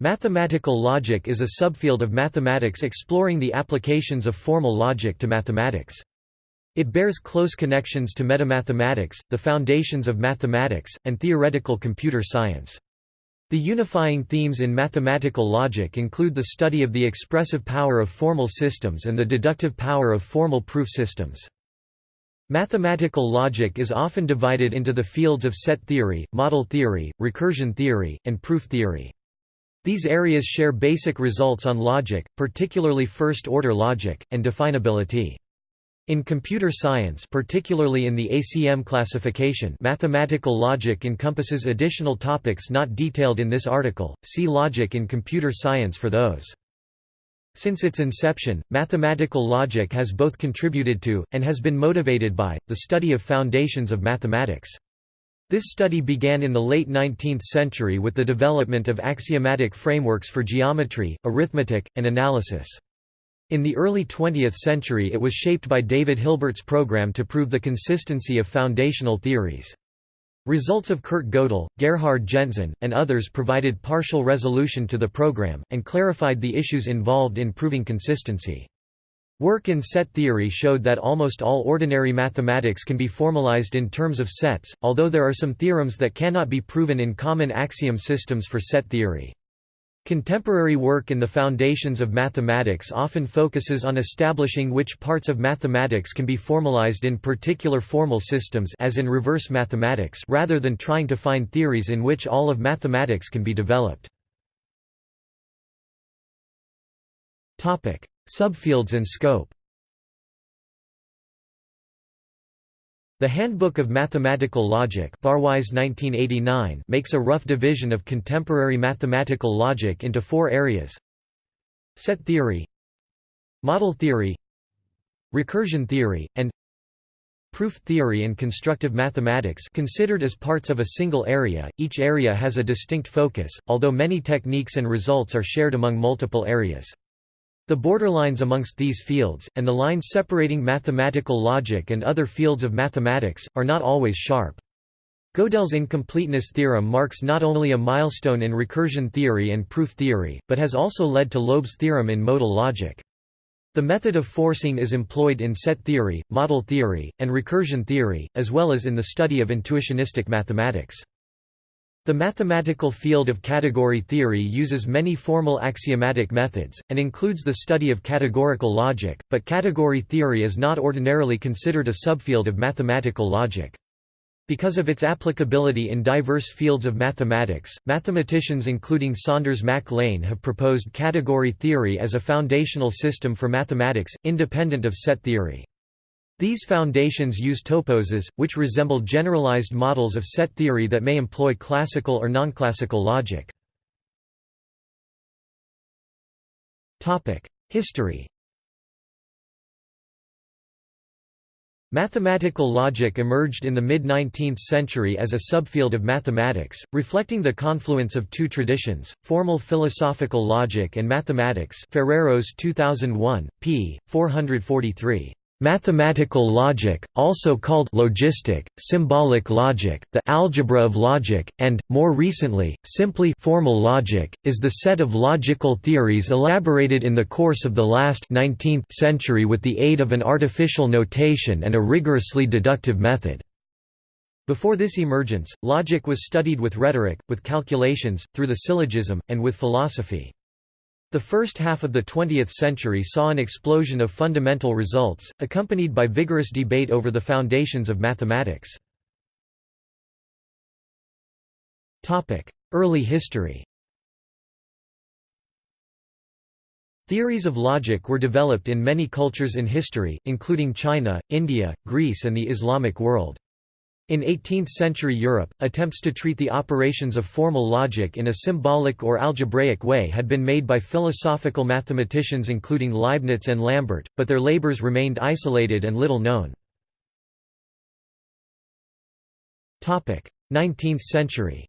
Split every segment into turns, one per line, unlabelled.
Mathematical logic is a subfield of mathematics exploring the applications of formal logic to mathematics. It bears close connections to metamathematics, the foundations of mathematics, and theoretical computer science. The unifying themes in mathematical logic include the study of the expressive power of formal systems and the deductive power of formal proof systems. Mathematical logic is often divided into the fields of set theory, model theory, recursion theory, and proof theory. These areas share basic results on logic, particularly first-order logic, and definability. In computer science particularly in the ACM classification mathematical logic encompasses additional topics not detailed in this article, see Logic in computer science for those. Since its inception, mathematical logic has both contributed to, and has been motivated by, the study of foundations of mathematics. This study began in the late 19th century with the development of axiomatic frameworks for geometry, arithmetic, and analysis. In the early 20th century it was shaped by David Hilbert's program to prove the consistency of foundational theories. Results of Kurt Gödel, Gerhard Gentzen, and others provided partial resolution to the program, and clarified the issues involved in proving consistency. Work in set theory showed that almost all ordinary mathematics can be formalized in terms of sets, although there are some theorems that cannot be proven in common axiom systems for set theory. Contemporary work in the foundations of mathematics often focuses on establishing which parts of mathematics can be formalized in particular formal systems as in reverse mathematics rather than trying to find theories in which all of mathematics can be developed. Subfields and scope. The Handbook of Mathematical Logic Barwise 1989 makes a rough division of contemporary mathematical logic into four areas. Set theory Model theory Recursion theory, and Proof theory and constructive mathematics considered as parts of a single area, each area has a distinct focus, although many techniques and results are shared among multiple areas. The borderlines amongst these fields, and the lines separating mathematical logic and other fields of mathematics, are not always sharp. Gödel's incompleteness theorem marks not only a milestone in recursion theory and proof theory, but has also led to Loeb's theorem in modal logic. The method of forcing is employed in set theory, model theory, and recursion theory, as well as in the study of intuitionistic mathematics. The mathematical field of category theory uses many formal axiomatic methods, and includes the study of categorical logic, but category theory is not ordinarily considered a subfield of mathematical logic. Because of its applicability in diverse fields of mathematics, mathematicians including Saunders Mac Lane have proposed category theory as a foundational system for mathematics, independent of set theory. These foundations use toposes, which resemble generalized models of set theory that may employ classical or nonclassical logic. History Mathematical logic emerged in the mid-19th century as a subfield of mathematics, reflecting the confluence of two traditions, formal philosophical logic and mathematics Ferreros 2001, p. 443. Mathematical logic, also called logistic, symbolic logic, the algebra of logic, and, more recently, simply formal logic, is the set of logical theories elaborated in the course of the last 19th century with the aid of an artificial notation and a rigorously deductive method. Before this emergence, logic was studied with rhetoric, with calculations, through the syllogism, and with philosophy. The first half of the 20th century saw an explosion of fundamental results, accompanied by vigorous debate over the foundations of mathematics. Early history Theories of logic were developed in many cultures in history, including China, India, Greece and the Islamic world. In 18th-century Europe, attempts to treat the operations of formal logic in a symbolic or algebraic way had been made by philosophical mathematicians including Leibniz and Lambert, but their labors remained isolated and little known. 19th century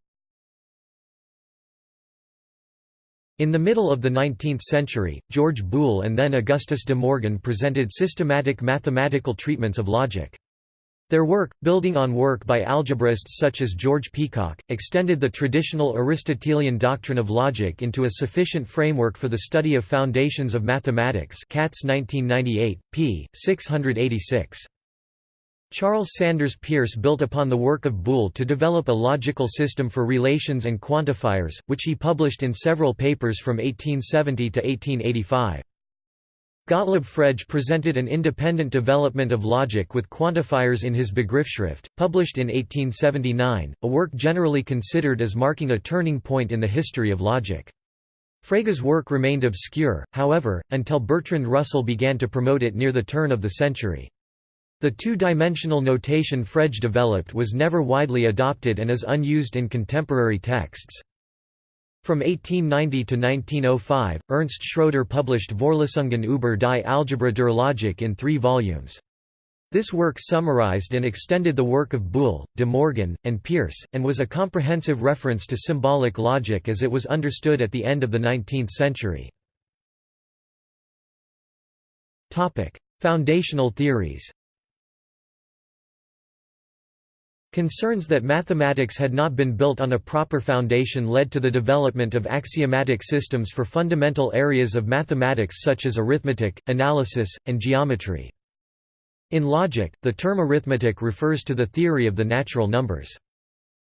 In the middle of the 19th century, George Boole and then Augustus de Morgan presented systematic mathematical treatments of logic. Their work, building on work by algebraists such as George Peacock, extended the traditional Aristotelian doctrine of logic into a sufficient framework for the study of foundations of mathematics Katz 1998, p. 686. Charles Sanders Peirce built upon the work of Boole to develop a logical system for relations and quantifiers, which he published in several papers from 1870 to 1885. Gottlob Frege presented an independent development of logic with quantifiers in his Begriffsschrift, published in 1879, a work generally considered as marking a turning point in the history of logic. Frege's work remained obscure, however, until Bertrand Russell began to promote it near the turn of the century. The two-dimensional notation Frege developed was never widely adopted and is unused in contemporary texts. From 1890 to 1905, Ernst Schroeder published Vorlesungen über die Algebra der Logik in three volumes. This work summarized and extended the work of Boole, De Morgan, and Peirce, and was a comprehensive reference to symbolic logic as it was understood at the end of the 19th century. Foundational theories Concerns that mathematics had not been built on a proper foundation led to the development of axiomatic systems for fundamental areas of mathematics such as arithmetic, analysis, and geometry. In logic, the term arithmetic refers to the theory of the natural numbers.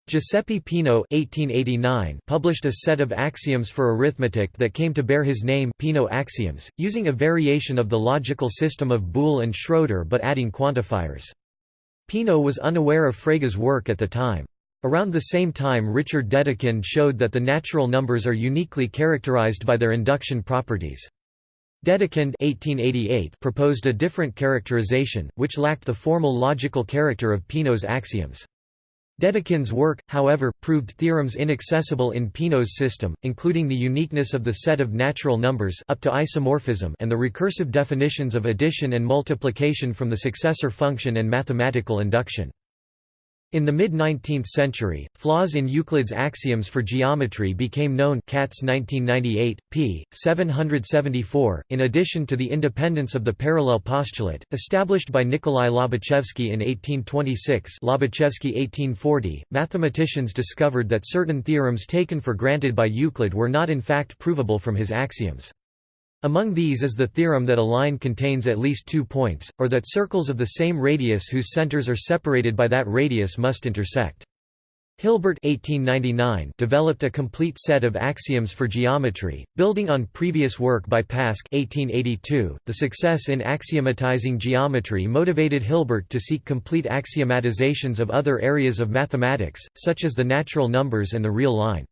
Giuseppe Peano (1889) published a set of axioms for arithmetic that came to bear his name, Peano axioms, using a variation of the logical system of Boole and Schroeder but adding quantifiers. Peano was unaware of Frege's work at the time. Around the same time Richard Dedekind showed that the natural numbers are uniquely characterized by their induction properties. Dedekind 1888 proposed a different characterization, which lacked the formal logical character of Peano's axioms. Dedekind's work, however, proved theorems inaccessible in Peano's system, including the uniqueness of the set of natural numbers up to isomorphism and the recursive definitions of addition and multiplication from the successor function and mathematical induction. In the mid-19th century, flaws in Euclid's axioms for geometry became known Katz 1998, p. 774, in addition to the independence of the parallel postulate, established by Nikolai Lobachevsky in 1826 Lobachevsky 1840, mathematicians discovered that certain theorems taken for granted by Euclid were not in fact provable from his axioms. Among these is the theorem that a line contains at least two points, or that circles of the same radius whose centers are separated by that radius must intersect. Hilbert 1899 developed a complete set of axioms for geometry, building on previous work by Pasch 1882. .The success in axiomatizing geometry motivated Hilbert to seek complete axiomatizations of other areas of mathematics, such as the natural numbers and the real line.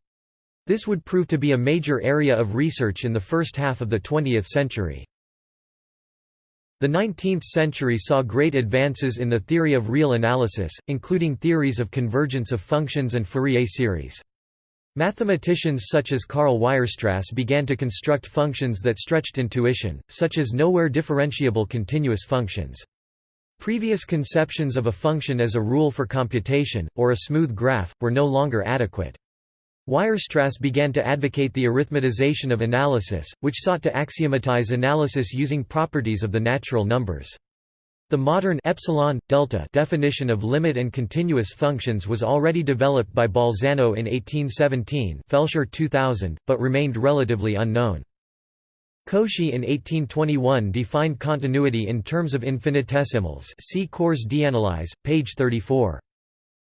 This would prove to be a major area of research in the first half of the 20th century. The 19th century saw great advances in the theory of real analysis, including theories of convergence of functions and Fourier series. Mathematicians such as Karl Weierstrass began to construct functions that stretched intuition, such as nowhere differentiable continuous functions. Previous conceptions of a function as a rule for computation, or a smooth graph, were no longer adequate. Weierstrass began to advocate the arithmetization of analysis, which sought to axiomatize analysis using properties of the natural numbers. The modern epsilon, delta definition of limit and continuous functions was already developed by Bolzano in 1817 Felscher 2000, but remained relatively unknown. Cauchy in 1821 defined continuity in terms of infinitesimals see Cours d'analyse, page 34.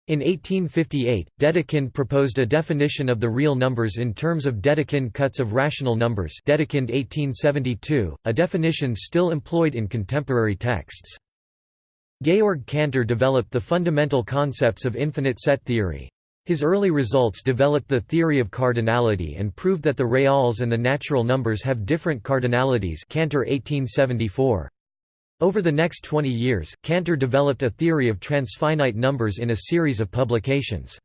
In 1858, Dedekind proposed a definition of the real numbers in terms of Dedekind cuts of rational numbers Dedekind 1872, a definition still employed in contemporary texts. Georg Cantor developed the fundamental concepts of infinite set theory. His early results developed the theory of cardinality and proved that the reals and the natural numbers have different cardinalities Cantor 1874. Over the next 20 years, Cantor developed a theory of transfinite numbers in a series of publications.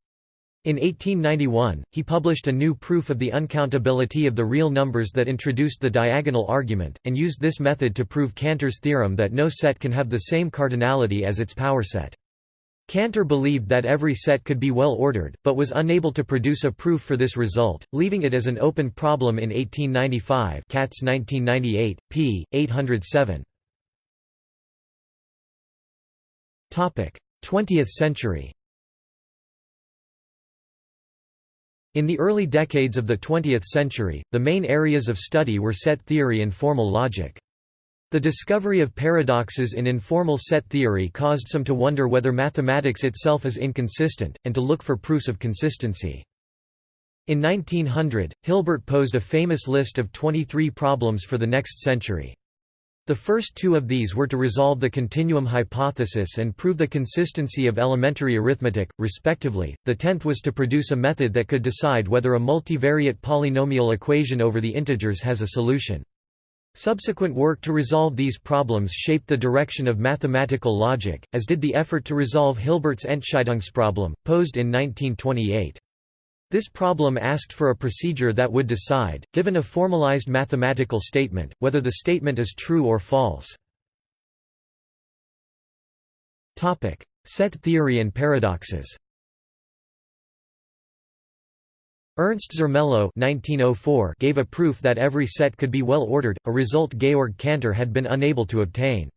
In 1891, he published a new proof of the uncountability of the real numbers that introduced the diagonal argument, and used this method to prove Cantor's theorem that no set can have the same cardinality as its power set. Cantor believed that every set could be well ordered, but was unable to produce a proof for this result, leaving it as an open problem in 1895 Katz 1998, p. 807. 20th century In the early decades of the 20th century, the main areas of study were set theory and formal logic. The discovery of paradoxes in informal set theory caused some to wonder whether mathematics itself is inconsistent, and to look for proofs of consistency. In 1900, Hilbert posed a famous list of 23 problems for the next century. The first two of these were to resolve the continuum hypothesis and prove the consistency of elementary arithmetic, respectively. The tenth was to produce a method that could decide whether a multivariate polynomial equation over the integers has a solution. Subsequent work to resolve these problems shaped the direction of mathematical logic, as did the effort to resolve Hilbert's Entscheidungsproblem, posed in 1928. This problem asked for a procedure that would decide, given a formalized mathematical statement, whether the statement is true or false. Set theory and paradoxes Ernst Zermelo (1904) gave a proof that every set could be well ordered, a result Georg Cantor had been unable to obtain.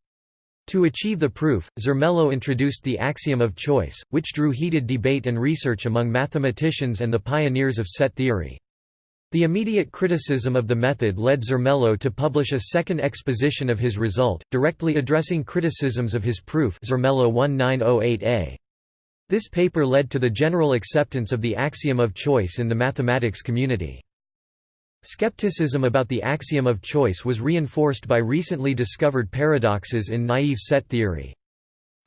To achieve the proof, Zermelo introduced the axiom of choice, which drew heated debate and research among mathematicians and the pioneers of set theory. The immediate criticism of the method led Zermelo to publish a second exposition of his result, directly addressing criticisms of his proof Zermelo 1908a. This paper led to the general acceptance of the axiom of choice in the mathematics community. Skepticism about the axiom of choice was reinforced by recently discovered paradoxes in naive set theory.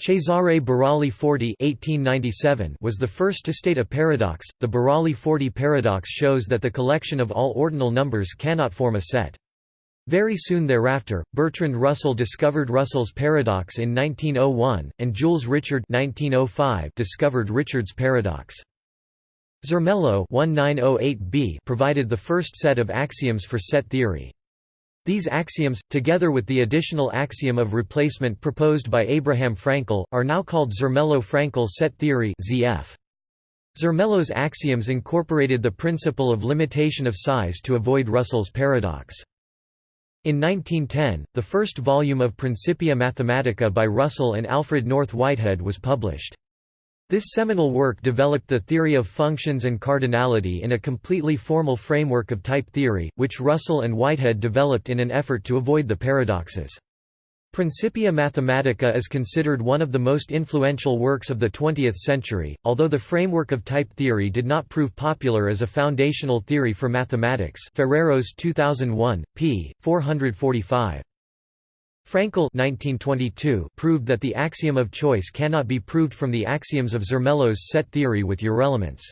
Cesare Burali Forti was the first to state a paradox. The Burali-Forti paradox shows that the collection of all ordinal numbers cannot form a set. Very soon thereafter, Bertrand Russell discovered Russell's paradox in 1901, and Jules Richard 1905 discovered Richard's paradox. Zermelo oh provided the first set of axioms for set theory. These axioms, together with the additional axiom of replacement proposed by Abraham Fraenkel, are now called Zermelo-Fraenkel set theory ZF. Zermelo's axioms incorporated the principle of limitation of size to avoid Russell's paradox. In 1910, the first volume of Principia Mathematica by Russell and Alfred North Whitehead was published. This seminal work developed the theory of functions and cardinality in a completely formal framework of type theory, which Russell and Whitehead developed in an effort to avoid the paradoxes. Principia Mathematica is considered one of the most influential works of the 20th century, although the framework of type theory did not prove popular as a foundational theory for mathematics Ferreros 2001, p. 445. Fraenkel 1922 proved that the axiom of choice cannot be proved from the axioms of Zermelo's set theory with urelements.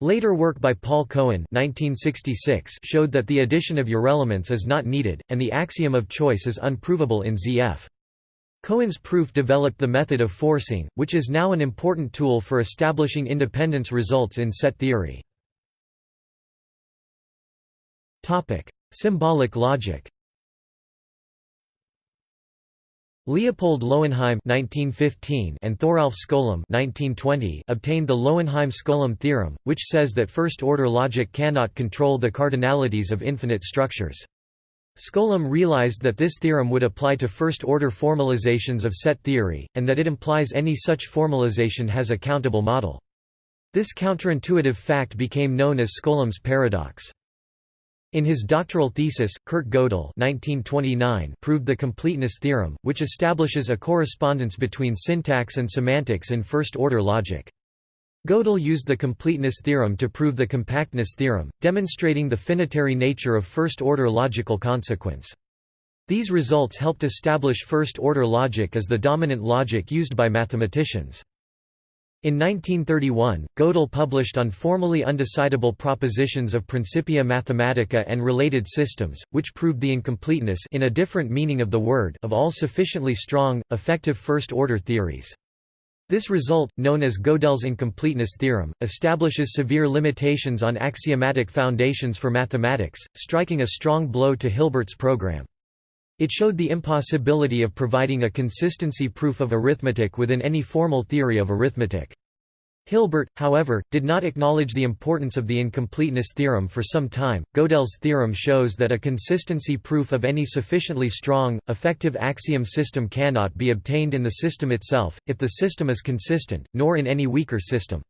Later work by Paul Cohen 1966 showed that the addition of urelements is not needed, and the axiom of choice is unprovable in ZF. Cohen's proof developed the method of forcing, which is now an important tool for establishing independence results in set theory. Symbolic logic Leopold Lowenheim (1915) and Thoralf Skolem (1920) obtained the Lowenheim-Skolem theorem, which says that first-order logic cannot control the cardinalities of infinite structures. Skolem realized that this theorem would apply to first-order formalizations of set theory, and that it implies any such formalization has a countable model. This counterintuitive fact became known as Skolem's paradox. In his doctoral thesis, Kurt Gödel proved the completeness theorem, which establishes a correspondence between syntax and semantics in first-order logic. Gödel used the completeness theorem to prove the compactness theorem, demonstrating the finitary nature of first-order logical consequence. These results helped establish first-order logic as the dominant logic used by mathematicians. In 1931, Gödel published on formally undecidable propositions of Principia Mathematica and related systems, which proved the incompleteness in a different meaning of the word of all sufficiently strong, effective first-order theories. This result, known as Gödel's incompleteness theorem, establishes severe limitations on axiomatic foundations for mathematics, striking a strong blow to Hilbert's program. It showed the impossibility of providing a consistency proof of arithmetic within any formal theory of arithmetic. Hilbert, however, did not acknowledge the importance of the incompleteness theorem for some time. Gödel's theorem shows that a consistency proof of any sufficiently strong, effective axiom system cannot be obtained in the system itself, if the system is consistent, nor in any weaker system.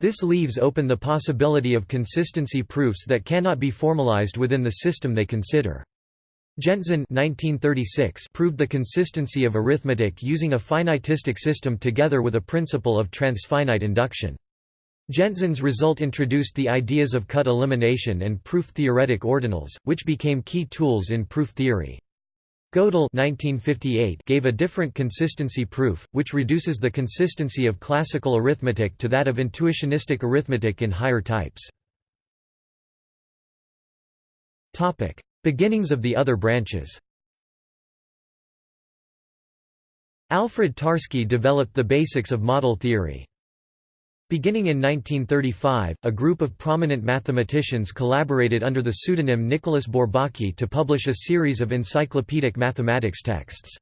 This leaves open the possibility of consistency proofs that cannot be formalized within the system they consider. Gentzen 1936 proved the consistency of arithmetic using a finitistic system together with a principle of transfinite induction. Gentzen's result introduced the ideas of cut elimination and proof-theoretic ordinals, which became key tools in proof theory. Gödel 1958 gave a different consistency proof, which reduces the consistency of classical arithmetic to that of intuitionistic arithmetic in higher types. Beginnings of the other branches Alfred Tarski developed the basics of model theory. Beginning in 1935, a group of prominent mathematicians collaborated under the pseudonym Nicholas Bourbaki to publish a series of encyclopedic mathematics texts.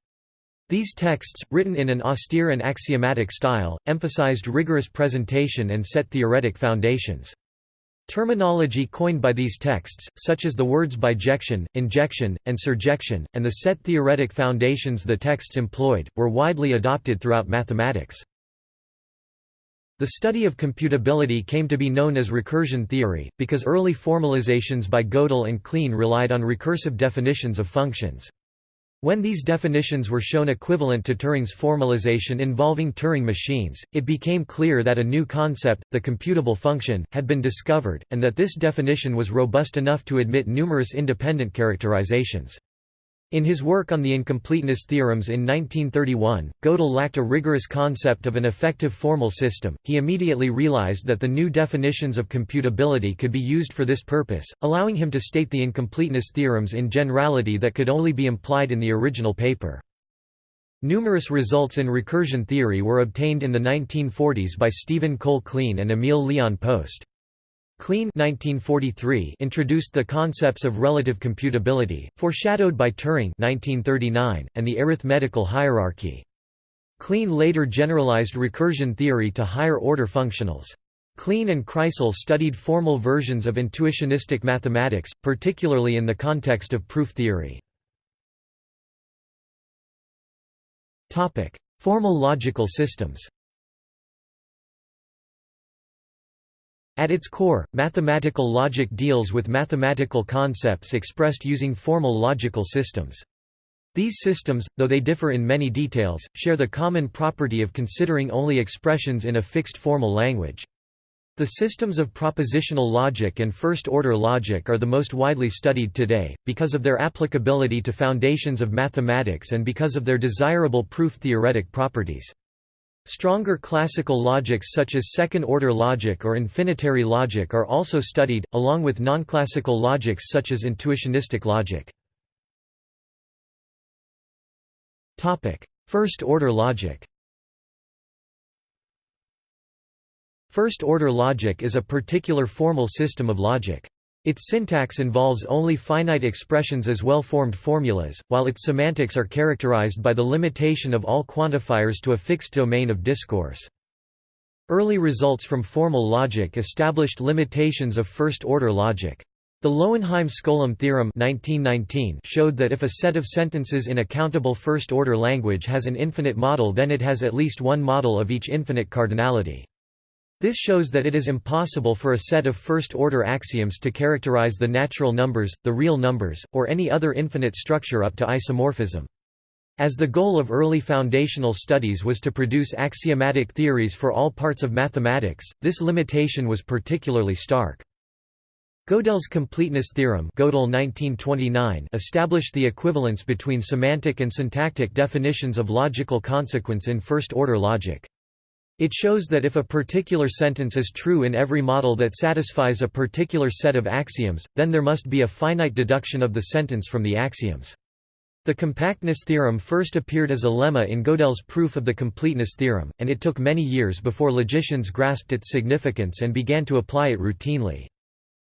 These texts, written in an austere and axiomatic style, emphasized rigorous presentation and set theoretic foundations. Terminology coined by these texts, such as the words bijection, injection, and surjection, and the set theoretic foundations the texts employed, were widely adopted throughout mathematics. The study of computability came to be known as recursion theory, because early formalizations by Gödel and Kleene relied on recursive definitions of functions. When these definitions were shown equivalent to Turing's formalization involving Turing machines, it became clear that a new concept, the computable function, had been discovered, and that this definition was robust enough to admit numerous independent characterizations. In his work on the incompleteness theorems in 1931, Gödel lacked a rigorous concept of an effective formal system. He immediately realized that the new definitions of computability could be used for this purpose, allowing him to state the incompleteness theorems in generality that could only be implied in the original paper. Numerous results in recursion theory were obtained in the 1940s by Stephen Cole Kleene and Emil Leon Post. Kleene 1943 introduced the concepts of relative computability, foreshadowed by Turing 1939, and the arithmetical hierarchy. Kleene later generalized recursion theory to higher-order functionals. Kleene and Kreisel studied formal versions of intuitionistic mathematics, particularly in the context of proof theory. Formal logical systems At its core, mathematical logic deals with mathematical concepts expressed using formal logical systems. These systems, though they differ in many details, share the common property of considering only expressions in a fixed formal language. The systems of propositional logic and first-order logic are the most widely studied today, because of their applicability to foundations of mathematics and because of their desirable proof-theoretic properties. Stronger classical logics such as second-order logic or infinitary logic are also studied, along with non-classical logics such as intuitionistic logic. First-order logic First-order logic is a particular formal system of logic. Its syntax involves only finite expressions as well-formed formulas, while its semantics are characterized by the limitation of all quantifiers to a fixed domain of discourse. Early results from formal logic established limitations of first-order logic. The Lowenheim-Skolem theorem 1919 showed that if a set of sentences in a countable first-order language has an infinite model then it has at least one model of each infinite cardinality. This shows that it is impossible for a set of first-order axioms to characterize the natural numbers, the real numbers, or any other infinite structure up to isomorphism. As the goal of early foundational studies was to produce axiomatic theories for all parts of mathematics, this limitation was particularly stark. Gödel's completeness theorem Gödel 1929 established the equivalence between semantic and syntactic definitions of logical consequence in first-order logic. It shows that if a particular sentence is true in every model that satisfies a particular set of axioms, then there must be a finite deduction of the sentence from the axioms. The compactness theorem first appeared as a lemma in Gödel's proof of the completeness theorem, and it took many years before logicians grasped its significance and began to apply it routinely.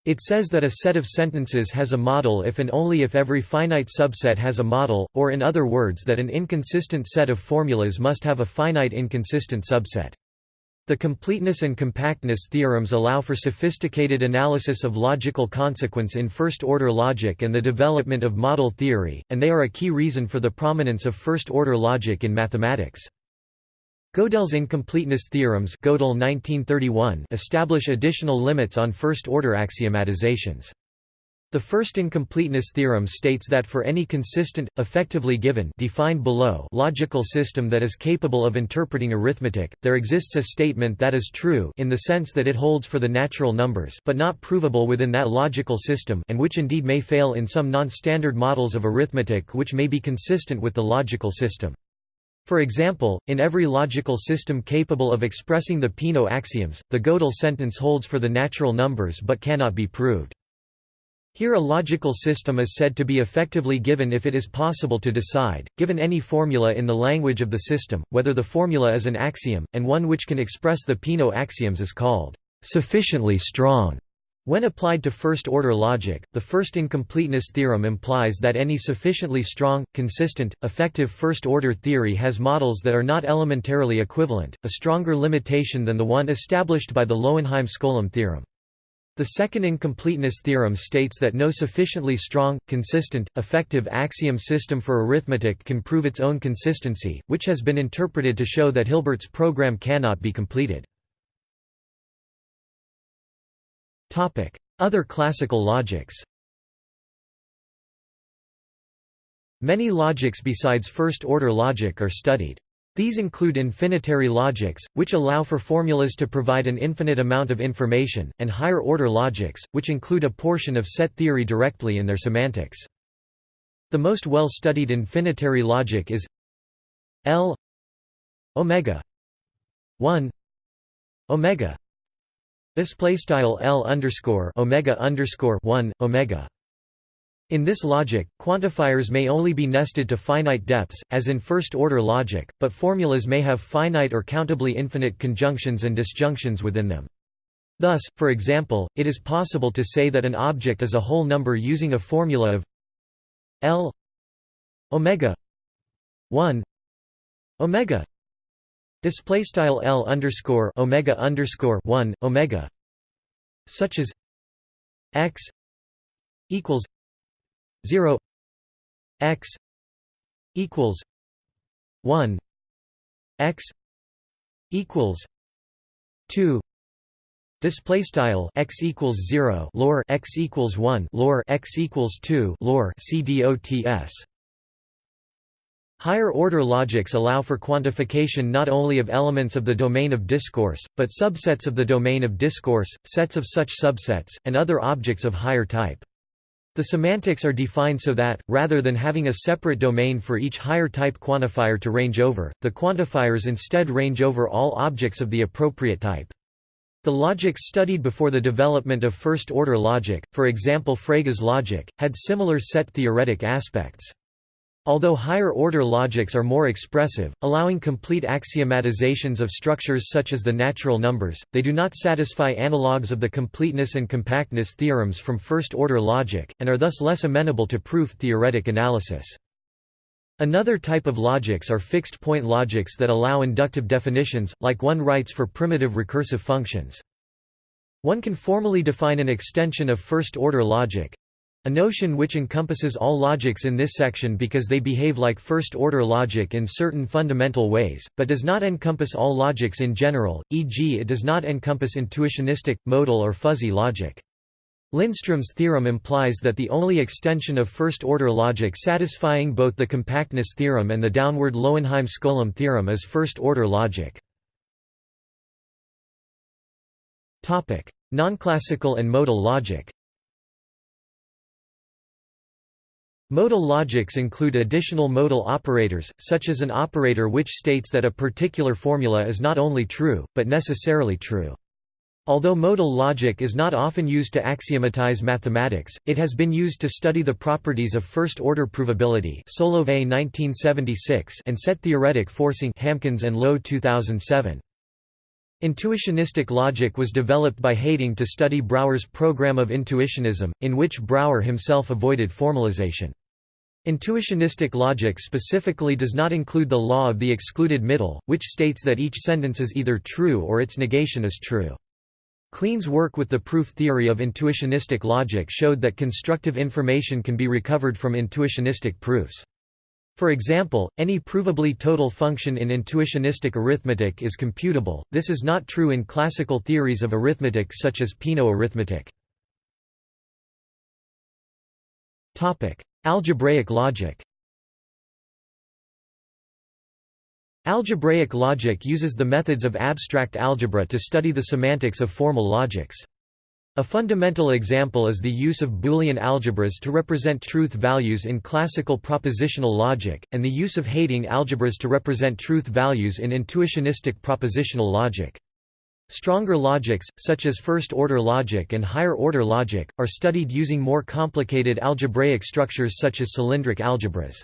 It says that a set of sentences has a model if and only if every finite subset has a model, or in other words that an inconsistent set of formulas must have a finite inconsistent subset. The completeness and compactness theorems allow for sophisticated analysis of logical consequence in first-order logic and the development of model theory, and they are a key reason for the prominence of first-order logic in mathematics. Gödel's incompleteness theorems Gödel 1931 establish additional limits on first-order axiomatizations. The first incompleteness theorem states that for any consistent, effectively given defined below logical system that is capable of interpreting arithmetic, there exists a statement that is true in the sense that it holds for the natural numbers but not provable within that logical system and which indeed may fail in some non-standard models of arithmetic which may be consistent with the logical system. For example, in every logical system capable of expressing the Peano axioms, the Gödel sentence holds for the natural numbers but cannot be proved. Here a logical system is said to be effectively given if it is possible to decide, given any formula in the language of the system, whether the formula is an axiom, and one which can express the Peano axioms is called sufficiently strong. When applied to first-order logic, the first incompleteness theorem implies that any sufficiently strong, consistent, effective first-order theory has models that are not elementarily equivalent, a stronger limitation than the one established by the Lowenheim-Skolem theorem. The second incompleteness theorem states that no sufficiently strong, consistent, effective axiom system for arithmetic can prove its own consistency, which has been interpreted to show that Hilbert's program cannot be completed. Other classical logics Many logics besides first-order logic are studied. These include infinitary logics, which allow for formulas to provide an infinite amount of information, and higher-order logics, which include a portion of set theory directly in their semantics. The most well-studied infinitary logic is L omega 1 omega display style L underscore omega underscore 1 omega in this logic, quantifiers may only be nested to finite depths, as in first-order logic, but formulas may have finite or countably infinite conjunctions and disjunctions within them. Thus, for example, it is possible to say that an object is a whole number using a formula of L omega 1 omega display style L underscore omega underscore 1 omega such as x equals 0 x equals 1 x equals 2 display style x equals 0 lor x equals 1 lor x equals 2 lor cdots Higher-order logics allow for quantification not only of elements of the domain of discourse, but subsets of the domain of discourse, sets of such subsets, and other objects of higher type. The semantics are defined so that, rather than having a separate domain for each higher type quantifier to range over, the quantifiers instead range over all objects of the appropriate type. The logics studied before the development of first-order logic, for example Frege's logic, had similar set-theoretic aspects. Although higher-order logics are more expressive, allowing complete axiomatizations of structures such as the natural numbers, they do not satisfy analogues of the completeness and compactness theorems from first-order logic, and are thus less amenable to proof-theoretic analysis. Another type of logics are fixed-point logics that allow inductive definitions, like one writes for primitive recursive functions. One can formally define an extension of first-order logic, a notion which encompasses all logics in this section because they behave like first-order logic in certain fundamental ways, but does not encompass all logics in general, e.g. it does not encompass intuitionistic, modal or fuzzy logic. Lindström's theorem implies that the only extension of first-order logic satisfying both the compactness theorem and the downward Lowenheim-Skolem theorem is first-order logic. Nonclassical and modal logic Modal logics include additional modal operators, such as an operator which states that a particular formula is not only true, but necessarily true. Although modal logic is not often used to axiomatize mathematics, it has been used to study the properties of first-order provability Solovay 1976 and set-theoretic forcing Hamkins and Low 2007. Intuitionistic logic was developed by Heyting to study Brouwer's program of intuitionism, in which Brouwer himself avoided formalization. Intuitionistic logic specifically does not include the law of the excluded middle, which states that each sentence is either true or its negation is true. Kleene's work with the proof theory of intuitionistic logic showed that constructive information can be recovered from intuitionistic proofs. For example, any provably total function in intuitionistic arithmetic is computable, this is not true in classical theories of arithmetic such as Peano arithmetic. Algebraic logic Algebraic logic uses the methods of abstract algebra to study the semantics of formal logics. A fundamental example is the use of Boolean algebras to represent truth values in classical propositional logic, and the use of Heyting algebras to represent truth values in intuitionistic propositional logic. Stronger logics, such as first-order logic and higher-order logic, are studied using more complicated algebraic structures such as cylindric algebras.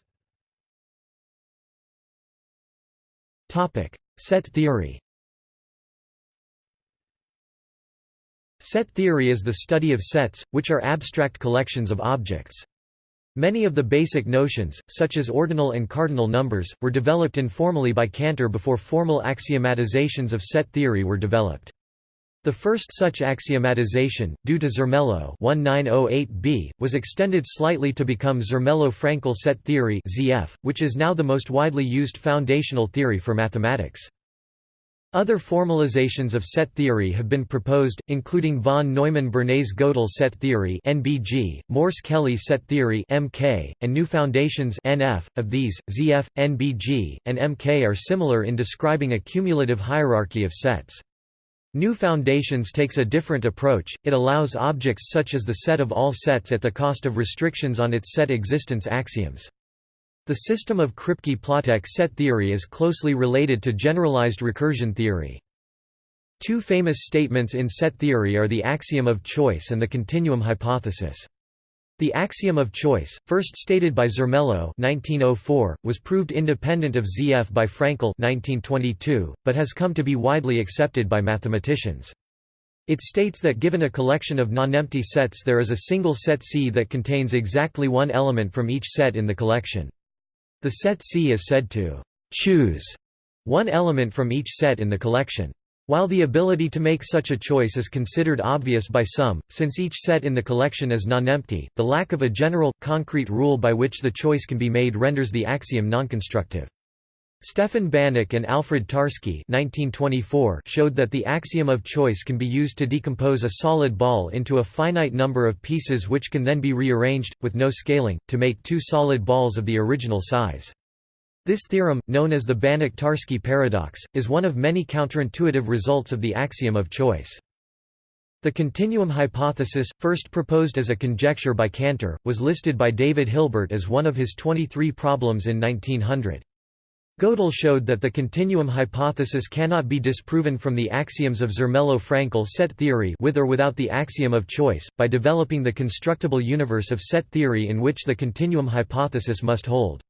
Set theory Set theory is the study of sets, which are abstract collections of objects. Many of the basic notions, such as ordinal and cardinal numbers, were developed informally by Cantor before formal axiomatizations of set theory were developed. The first such axiomatization, due to Zermelo 1908b, was extended slightly to become Zermelo-Fraenkel set theory (ZF), which is now the most widely used foundational theory for mathematics. Other formalizations of set theory have been proposed, including von Neumann-Bernays-Gödel set theory (NBG), Morse-Kelley set theory (MK), and new foundations (NF). Of these, ZF, NBG, and MK are similar in describing a cumulative hierarchy of sets. New Foundations takes a different approach, it allows objects such as the set of all sets at the cost of restrictions on its set existence axioms. The system of Kripke-Platek set theory is closely related to generalized recursion theory. Two famous statements in set theory are the axiom of choice and the continuum hypothesis. The axiom of choice, first stated by Zermelo 1904, was proved independent of ZF by Fraenkel 1922, but has come to be widely accepted by mathematicians. It states that given a collection of nonempty sets there is a single set C that contains exactly one element from each set in the collection. The set C is said to choose one element from each set in the collection. While the ability to make such a choice is considered obvious by some, since each set in the collection is nonempty, the lack of a general, concrete rule by which the choice can be made renders the axiom nonconstructive. Stefan Banach and Alfred Tarski showed that the axiom of choice can be used to decompose a solid ball into a finite number of pieces which can then be rearranged, with no scaling, to make two solid balls of the original size. This theorem, known as the Banach-Tarski paradox, is one of many counterintuitive results of the axiom of choice. The continuum hypothesis, first proposed as a conjecture by Cantor, was listed by David Hilbert as one of his 23 problems in 1900. Gödel showed that the continuum hypothesis cannot be disproven from the axioms of Zermelo-Fraenkel set theory with or without the axiom of choice, by developing the constructible universe of set theory in which the continuum hypothesis must hold.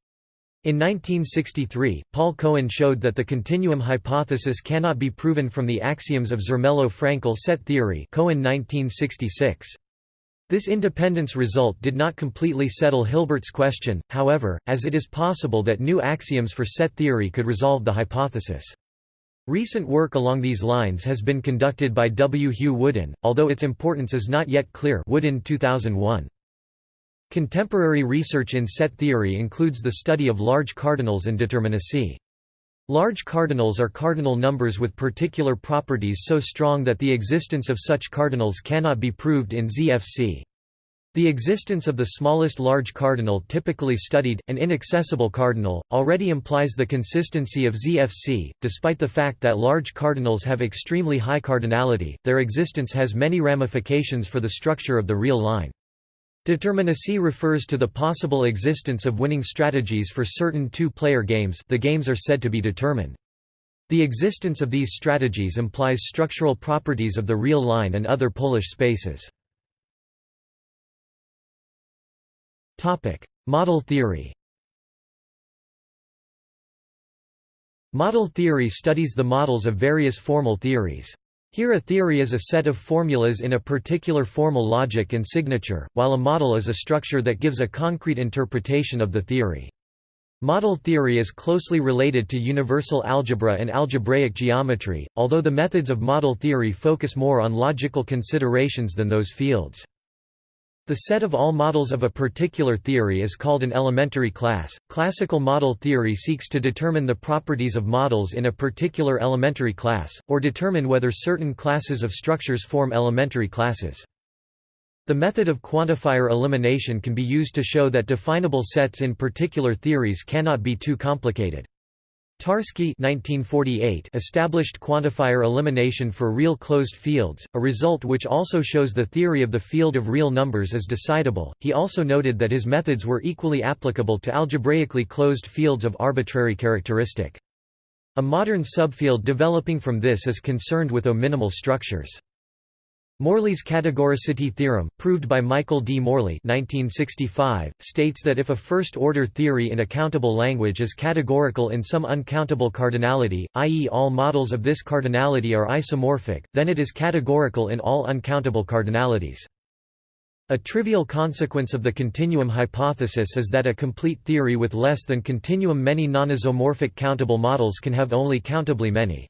In 1963, Paul Cohen showed that the continuum hypothesis cannot be proven from the axioms of Zermelo-Fraenkel set theory Cohen 1966. This independence result did not completely settle Hilbert's question, however, as it is possible that new axioms for set theory could resolve the hypothesis. Recent work along these lines has been conducted by W. Hugh Woodin, although its importance is not yet clear Woodin 2001. Contemporary research in set theory includes the study of large cardinals and determinacy. Large cardinals are cardinal numbers with particular properties so strong that the existence of such cardinals cannot be proved in ZFC. The existence of the smallest large cardinal typically studied, an inaccessible cardinal, already implies the consistency of ZFC. Despite the fact that large cardinals have extremely high cardinality, their existence has many ramifications for the structure of the real line. Determinacy refers to the possible existence of winning strategies for certain two-player games the games are said to be determined. The existence of these strategies implies structural properties of the real line and other Polish spaces. Model theory Model theory studies the models of various formal theories. Here a theory is a set of formulas in a particular formal logic and signature, while a model is a structure that gives a concrete interpretation of the theory. Model theory is closely related to universal algebra and algebraic geometry, although the methods of model theory focus more on logical considerations than those fields. The set of all models of a particular theory is called an elementary class. Classical model theory seeks to determine the properties of models in a particular elementary class, or determine whether certain classes of structures form elementary classes. The method of quantifier elimination can be used to show that definable sets in particular theories cannot be too complicated. Tarski established quantifier elimination for real closed fields, a result which also shows the theory of the field of real numbers is decidable. He also noted that his methods were equally applicable to algebraically closed fields of arbitrary characteristic. A modern subfield developing from this is concerned with O-minimal structures. Morley's categoricity theorem, proved by Michael D. Morley 1965, states that if a first-order theory in a countable language is categorical in some uncountable cardinality, i.e. all models of this cardinality are isomorphic, then it is categorical in all uncountable cardinalities. A trivial consequence of the continuum hypothesis is that a complete theory with less than continuum many non-isomorphic countable models can have only countably many.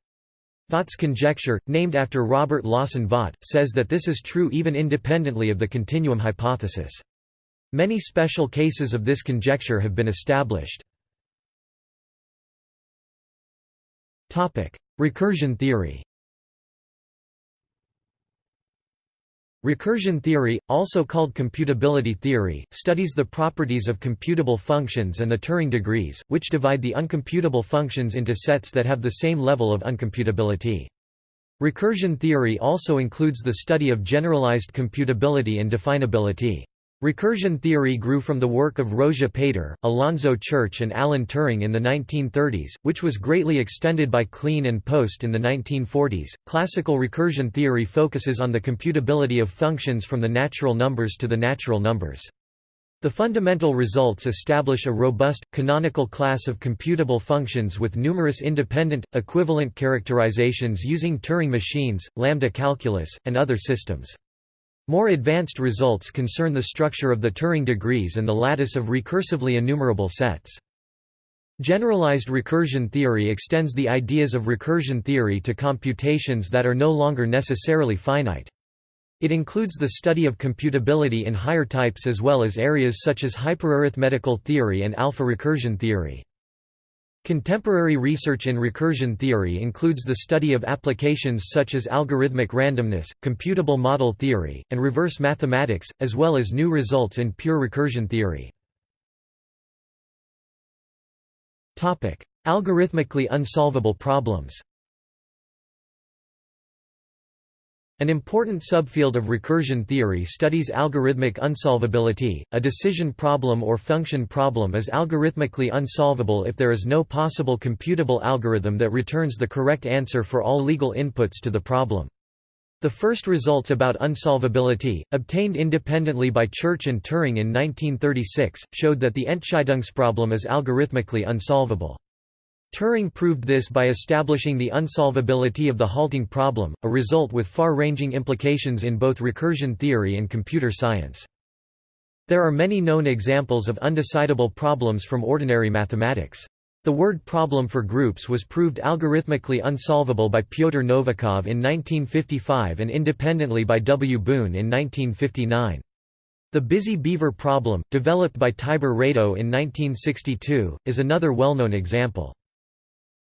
Vaught's conjecture, named after Robert Lawson Vaught, says that this is true even independently of the continuum hypothesis. Many special cases of this conjecture have been established. Recursion theory Recursion theory, also called computability theory, studies the properties of computable functions and the Turing degrees, which divide the uncomputable functions into sets that have the same level of uncomputability. Recursion theory also includes the study of generalized computability and definability. Recursion theory grew from the work of Rózsa Péter, Alonzo Church and Alan Turing in the 1930s, which was greatly extended by Kleene and Post in the 1940s. Classical recursion theory focuses on the computability of functions from the natural numbers to the natural numbers. The fundamental results establish a robust, canonical class of computable functions with numerous independent, equivalent characterizations using Turing machines, lambda calculus, and other systems. More advanced results concern the structure of the Turing degrees and the lattice of recursively enumerable sets. Generalized recursion theory extends the ideas of recursion theory to computations that are no longer necessarily finite. It includes the study of computability in higher types as well as areas such as hyperarithmetical theory and alpha recursion theory. Contemporary research in recursion theory includes the study of applications such as algorithmic randomness, computable model theory, and reverse mathematics, as well as new results in pure recursion theory. Algorithmically unsolvable problems An important subfield of recursion theory studies algorithmic unsolvability. A decision problem or function problem is algorithmically unsolvable if there is no possible computable algorithm that returns the correct answer for all legal inputs to the problem. The first results about unsolvability, obtained independently by Church and Turing in 1936, showed that the Entscheidungsproblem is algorithmically unsolvable. Turing proved this by establishing the unsolvability of the halting problem, a result with far-ranging implications in both recursion theory and computer science. There are many known examples of undecidable problems from ordinary mathematics. The word problem for groups was proved algorithmically unsolvable by Pyotr Novikov in 1955 and independently by W. Boone in 1959. The busy beaver problem, developed by Tibor Rado in 1962, is another well-known example.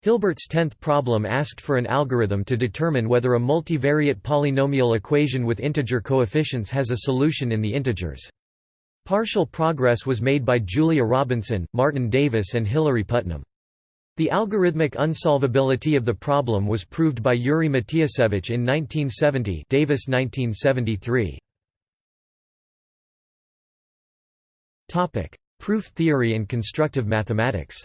Hilbert's tenth problem asked for an algorithm to determine whether a multivariate polynomial equation with integer coefficients has a solution in the integers. Partial progress was made by Julia Robinson, Martin Davis and Hilary Putnam. The algorithmic unsolvability of the problem was proved by Yuri Matiasevich in 1970 Davis 1973. Proof theory and constructive mathematics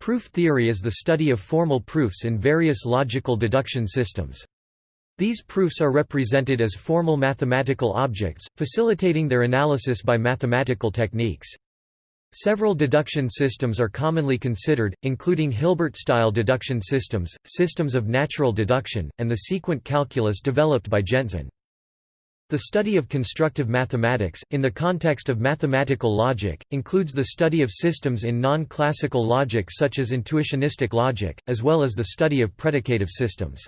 Proof theory is the study of formal proofs in various logical deduction systems. These proofs are represented as formal mathematical objects, facilitating their analysis by mathematical techniques. Several deduction systems are commonly considered, including Hilbert-style deduction systems, systems of natural deduction, and the sequent calculus developed by Gentzen. The study of constructive mathematics, in the context of mathematical logic, includes the study of systems in non-classical logic such as intuitionistic logic, as well as the study of predicative systems.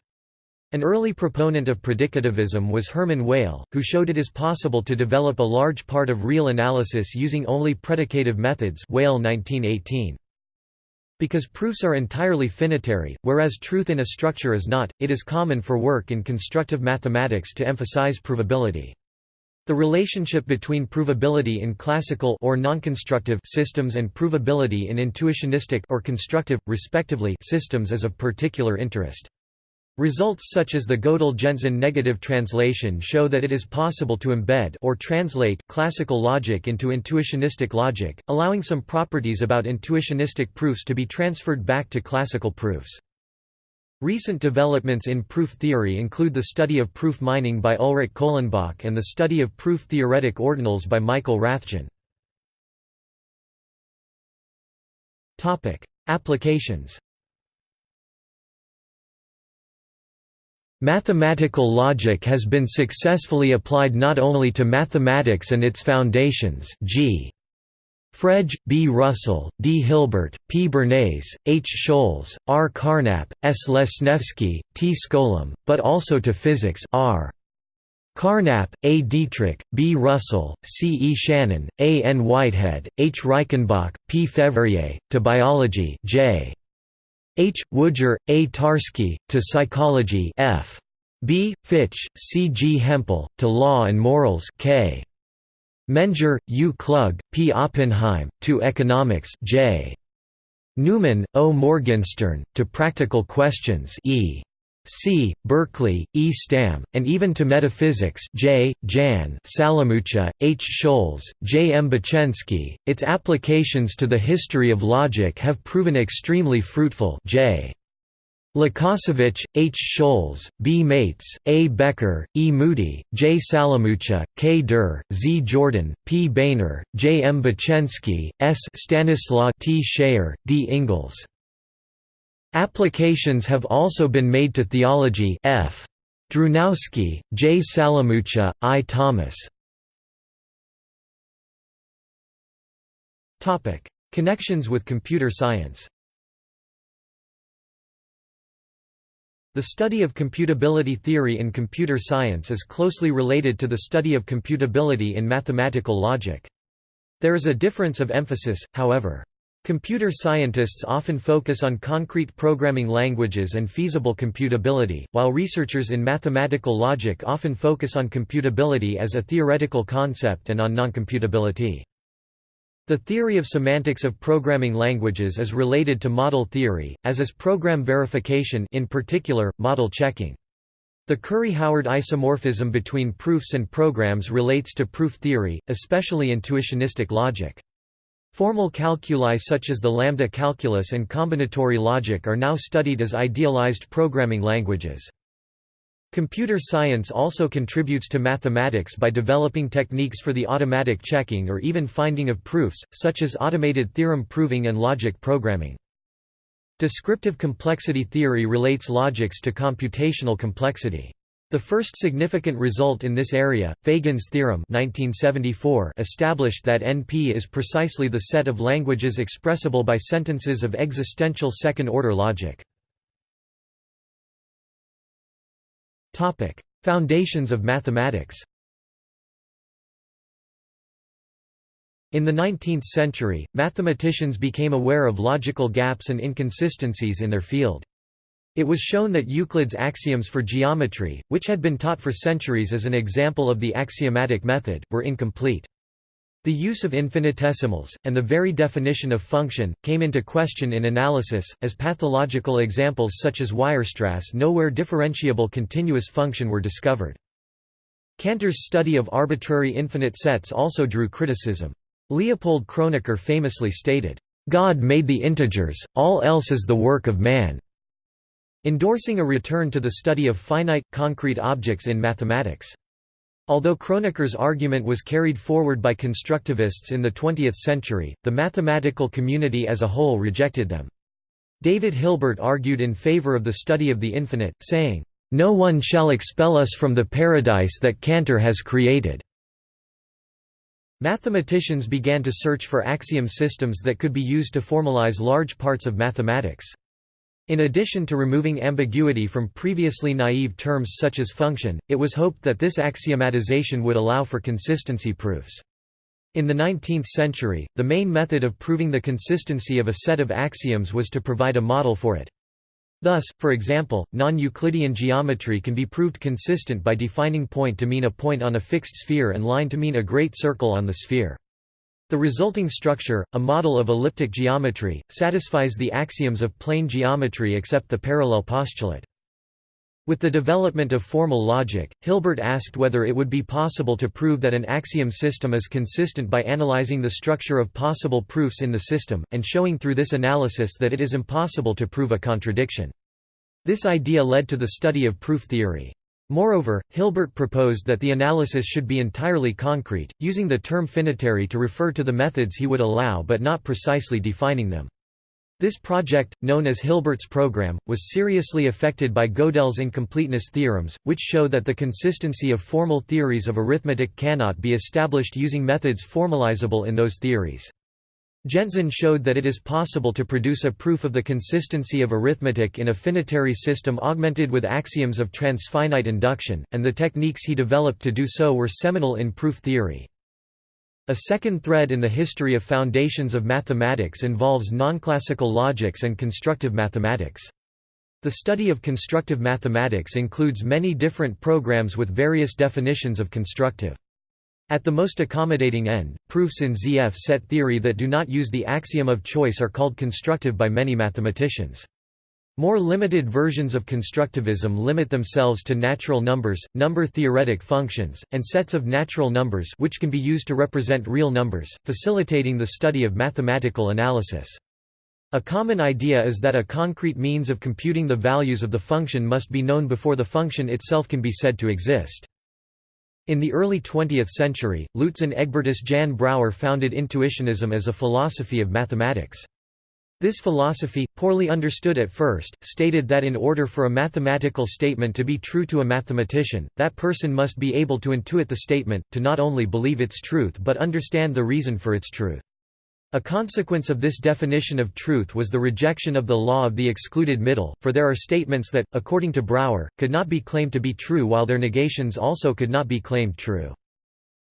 An early proponent of predicativism was Hermann Weyl, who showed it is possible to develop a large part of real analysis using only predicative methods Weyl 1918. Because proofs are entirely finitary, whereas truth in a structure is not, it is common for work in constructive mathematics to emphasize provability. The relationship between provability in classical or nonconstructive systems and provability in intuitionistic or constructive, respectively, systems is of particular interest. Results such as the Gödel-Gentzen negative translation show that it is possible to embed or translate classical logic into intuitionistic logic, allowing some properties about intuitionistic proofs to be transferred back to classical proofs. Recent developments in proof theory include the study of proof mining by Ulrich Kohlenbach and the study of proof-theoretic ordinals by Michael Rathjen. Applications Mathematical logic has been successfully applied not only to mathematics and its foundations g. Frege, B. Russell, D. Hilbert, P. Bernays, H. Scholz, R. Carnap, S. Lesniewski, T. Skolem, but also to physics R. Carnap, A. Dietrich, B. Russell, C. E. Shannon, A. N. Whitehead, H. Reichenbach, P. Fevrier, to biology J. H. Woodger, A. Tarski, to Psychology F. B. Fitch, C. G. Hempel, to Law and Morals K. Menger, U. Klug, P. Oppenheim, to Economics J. Neumann, O. Morgenstern, to Practical Questions E. C. Berkeley, E. Stamm, and even to metaphysics J. Jan Salamucha, H. Scholz, J. M. Bocheński. Its applications to the history of logic have proven extremely fruitful J. Lukasiewicz, H. Scholz, B. Mates, A. Becker, E. Moody, J. Salamucha, K. Durr, Z. Jordan, P. Boehner, J. M. Bocheński, S. Stanislaw T. Schayer, D. Ingalls. Applications have also been made to theology F. Drewnowski, J. Salamucha, I. Thomas. Connections with computer science The study of computability theory in computer science is closely related to the study of computability in mathematical logic. There is a difference of emphasis, however. Computer scientists often focus on concrete programming languages and feasible computability, while researchers in mathematical logic often focus on computability as a theoretical concept and on noncomputability. The theory of semantics of programming languages is related to model theory, as is program verification in particular, model checking. The Curry-Howard isomorphism between proofs and programs relates to proof theory, especially intuitionistic logic. Formal calculi such as the lambda calculus and combinatory logic are now studied as idealized programming languages. Computer science also contributes to mathematics by developing techniques for the automatic checking or even finding of proofs, such as automated theorem proving and logic programming. Descriptive complexity theory relates logics to computational complexity. The first significant result in this area, Fagin's theorem 1974, established that NP is precisely the set of languages expressible by sentences of existential second-order logic. Foundations of mathematics In the 19th century, mathematicians became aware of logical gaps and inconsistencies in their field. It was shown that Euclid's axioms for geometry, which had been taught for centuries as an example of the axiomatic method, were incomplete. The use of infinitesimals, and the very definition of function, came into question in analysis, as pathological examples such as Weierstrass nowhere differentiable continuous function were discovered. Cantor's study of arbitrary infinite sets also drew criticism. Leopold Kronecker famously stated, "...God made the integers, all else is the work of man." Endorsing a return to the study of finite, concrete objects in mathematics. Although Kronecker's argument was carried forward by constructivists in the 20th century, the mathematical community as a whole rejected them. David Hilbert argued in favor of the study of the infinite, saying, "...no one shall expel us from the paradise that Cantor has created." Mathematicians began to search for axiom systems that could be used to formalize large parts of mathematics. In addition to removing ambiguity from previously naive terms such as function, it was hoped that this axiomatization would allow for consistency proofs. In the 19th century, the main method of proving the consistency of a set of axioms was to provide a model for it. Thus, for example, non-Euclidean geometry can be proved consistent by defining point to mean a point on a fixed sphere and line to mean a great circle on the sphere. The resulting structure, a model of elliptic geometry, satisfies the axioms of plane geometry except the parallel postulate. With the development of formal logic, Hilbert asked whether it would be possible to prove that an axiom system is consistent by analyzing the structure of possible proofs in the system, and showing through this analysis that it is impossible to prove a contradiction. This idea led to the study of proof theory. Moreover, Hilbert proposed that the analysis should be entirely concrete, using the term finitary to refer to the methods he would allow but not precisely defining them. This project, known as Hilbert's program, was seriously affected by Gödel's incompleteness theorems, which show that the consistency of formal theories of arithmetic cannot be established using methods formalizable in those theories. Gentzen showed that it is possible to produce a proof of the consistency of arithmetic in a finitary system augmented with axioms of transfinite induction, and the techniques he developed to do so were seminal in proof theory. A second thread in the history of foundations of mathematics involves nonclassical logics and constructive mathematics. The study of constructive mathematics includes many different programs with various definitions of constructive. At the most accommodating end, proofs in ZF set theory that do not use the axiom of choice are called constructive by many mathematicians. More limited versions of constructivism limit themselves to natural numbers, number-theoretic functions, and sets of natural numbers which can be used to represent real numbers, facilitating the study of mathematical analysis. A common idea is that a concrete means of computing the values of the function must be known before the function itself can be said to exist. In the early 20th century, Luitzen Egbertus Jan Brouwer founded intuitionism as a philosophy of mathematics. This philosophy, poorly understood at first, stated that in order for a mathematical statement to be true to a mathematician, that person must be able to intuit the statement, to not only believe its truth but understand the reason for its truth. A consequence of this definition of truth was the rejection of the law of the excluded middle, for there are statements that, according to Brouwer, could not be claimed to be true while their negations also could not be claimed true.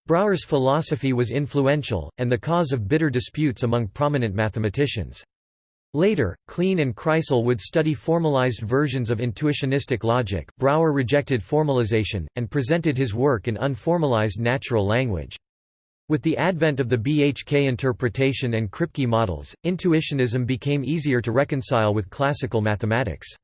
Brouwer's philosophy was influential, and the cause of bitter disputes among prominent mathematicians. Later, Kleene and Kreisel would study formalized versions of intuitionistic logic. Brouwer rejected formalization, and presented his work in unformalized natural language. With the advent of the BHK interpretation and Kripke models, intuitionism became easier to reconcile with classical mathematics.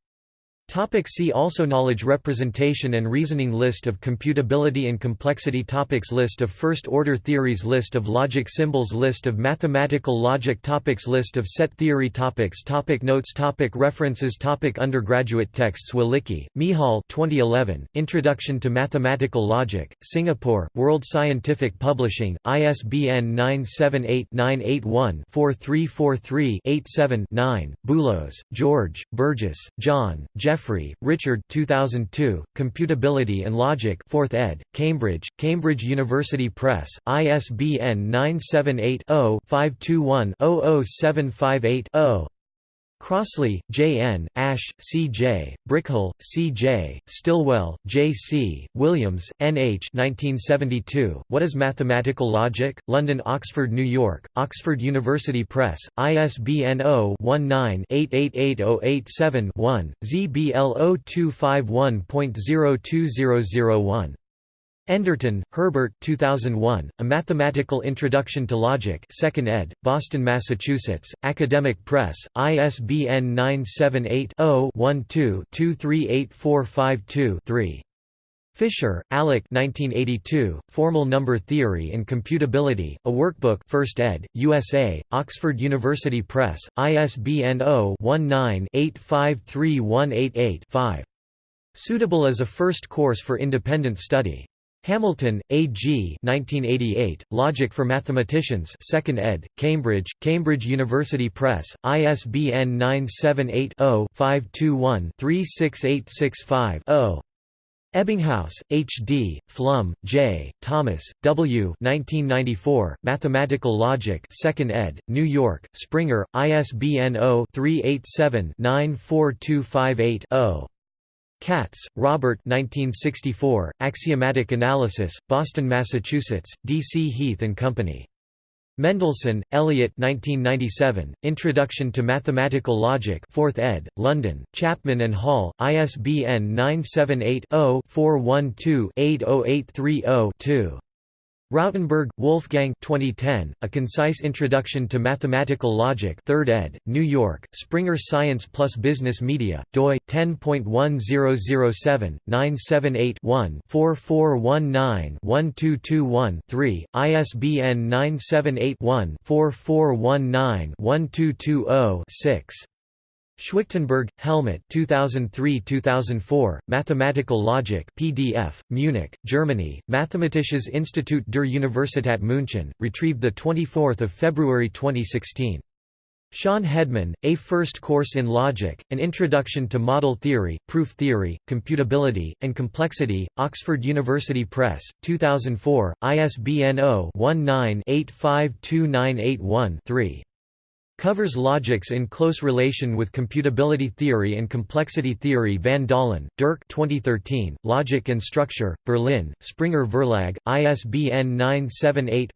Topic see also Knowledge representation and reasoning List of computability and complexity topics List of first-order theories List of logic symbols List of mathematical logic topics List of set theory topics topic Notes topic References topic Undergraduate texts Walicki, Michal 2011, Introduction to Mathematical Logic, Singapore, World Scientific Publishing, ISBN 978-981-4343-87-9, Boolos, George, Burgess, John, Jeff Jeffrey, Richard 2002, Computability and Logic 4th ed., Cambridge, Cambridge University Press, ISBN 978-0-521-00758-0 Crossley, J. N., Ash, C. J., Brickhill, C. J., Stilwell, J. C., Williams, N. H. 1972, What is Mathematical Logic? London Oxford New York, Oxford University Press, ISBN 0-19-888087-1, ZBL 0251.02001. Enderton, Herbert 2001, A Mathematical Introduction to Logic 2nd ed., Boston, Massachusetts, Academic Press, ISBN 978-0-12-238452-3. Fisher, Alec 1982, Formal Number Theory and Computability, a Workbook 1st ed., USA, Oxford University Press, ISBN 0-19-853188-5. Suitable as a first course for independent study. Hamilton, A. G. 1988, Logic for Mathematicians 2nd ed., Cambridge, Cambridge University Press, ISBN 978-0-521-36865-0. Ebbinghaus, H. D., Flum, J., Thomas, W. 1994, Mathematical Logic 2nd ed., New York, Springer, ISBN 0-387-94258-0. Katz, Robert 1964, Axiomatic Analysis, Boston, Massachusetts, D. C. Heath and Company. Mendelson, Elliott 1997, Introduction to Mathematical Logic 4th ed., London, Chapman and Hall, ISBN 978-0-412-80830-2. Rautenberg, Wolfgang 2010, A Concise Introduction to Mathematical Logic 3rd ed., New York, Springer Science Plus Business Media, doi, 10.1007-978-1-4419-1221-3, ISBN 978-1-4419-1220-6. Schwichtenberg, Helmut 2003–2004, Mathematical Logic PDF, Munich, Germany, Mathematisches Institut der Universität München, retrieved 24 February 2016. Shawn Hedman, A First Course in Logic, An Introduction to Model Theory, Proof Theory, Computability, and Complexity, Oxford University Press, 2004, ISBN 0-19-852981-3. Covers logics in close relation with computability theory and complexity theory. Van Dalen, Dirk 2013, Logic and Structure, Berlin, Springer Verlag, ISBN 978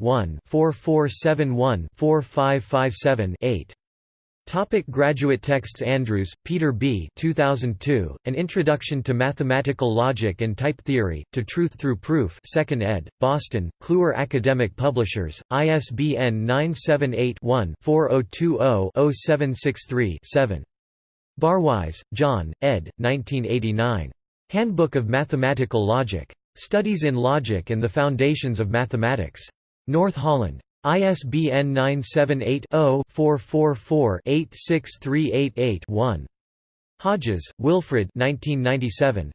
Topic graduate texts Andrews, Peter B. 2002, An Introduction to Mathematical Logic and Type Theory, To Truth Through Proof 2nd ed., Boston, Kluwer Academic Publishers, ISBN 978-1-4020-0763-7. Barwise, John, ed. 1989. Handbook of Mathematical Logic. Studies in Logic and the Foundations of Mathematics. North Holland. ISBN 978-0-444-86388-1. Hodges, Wilfred A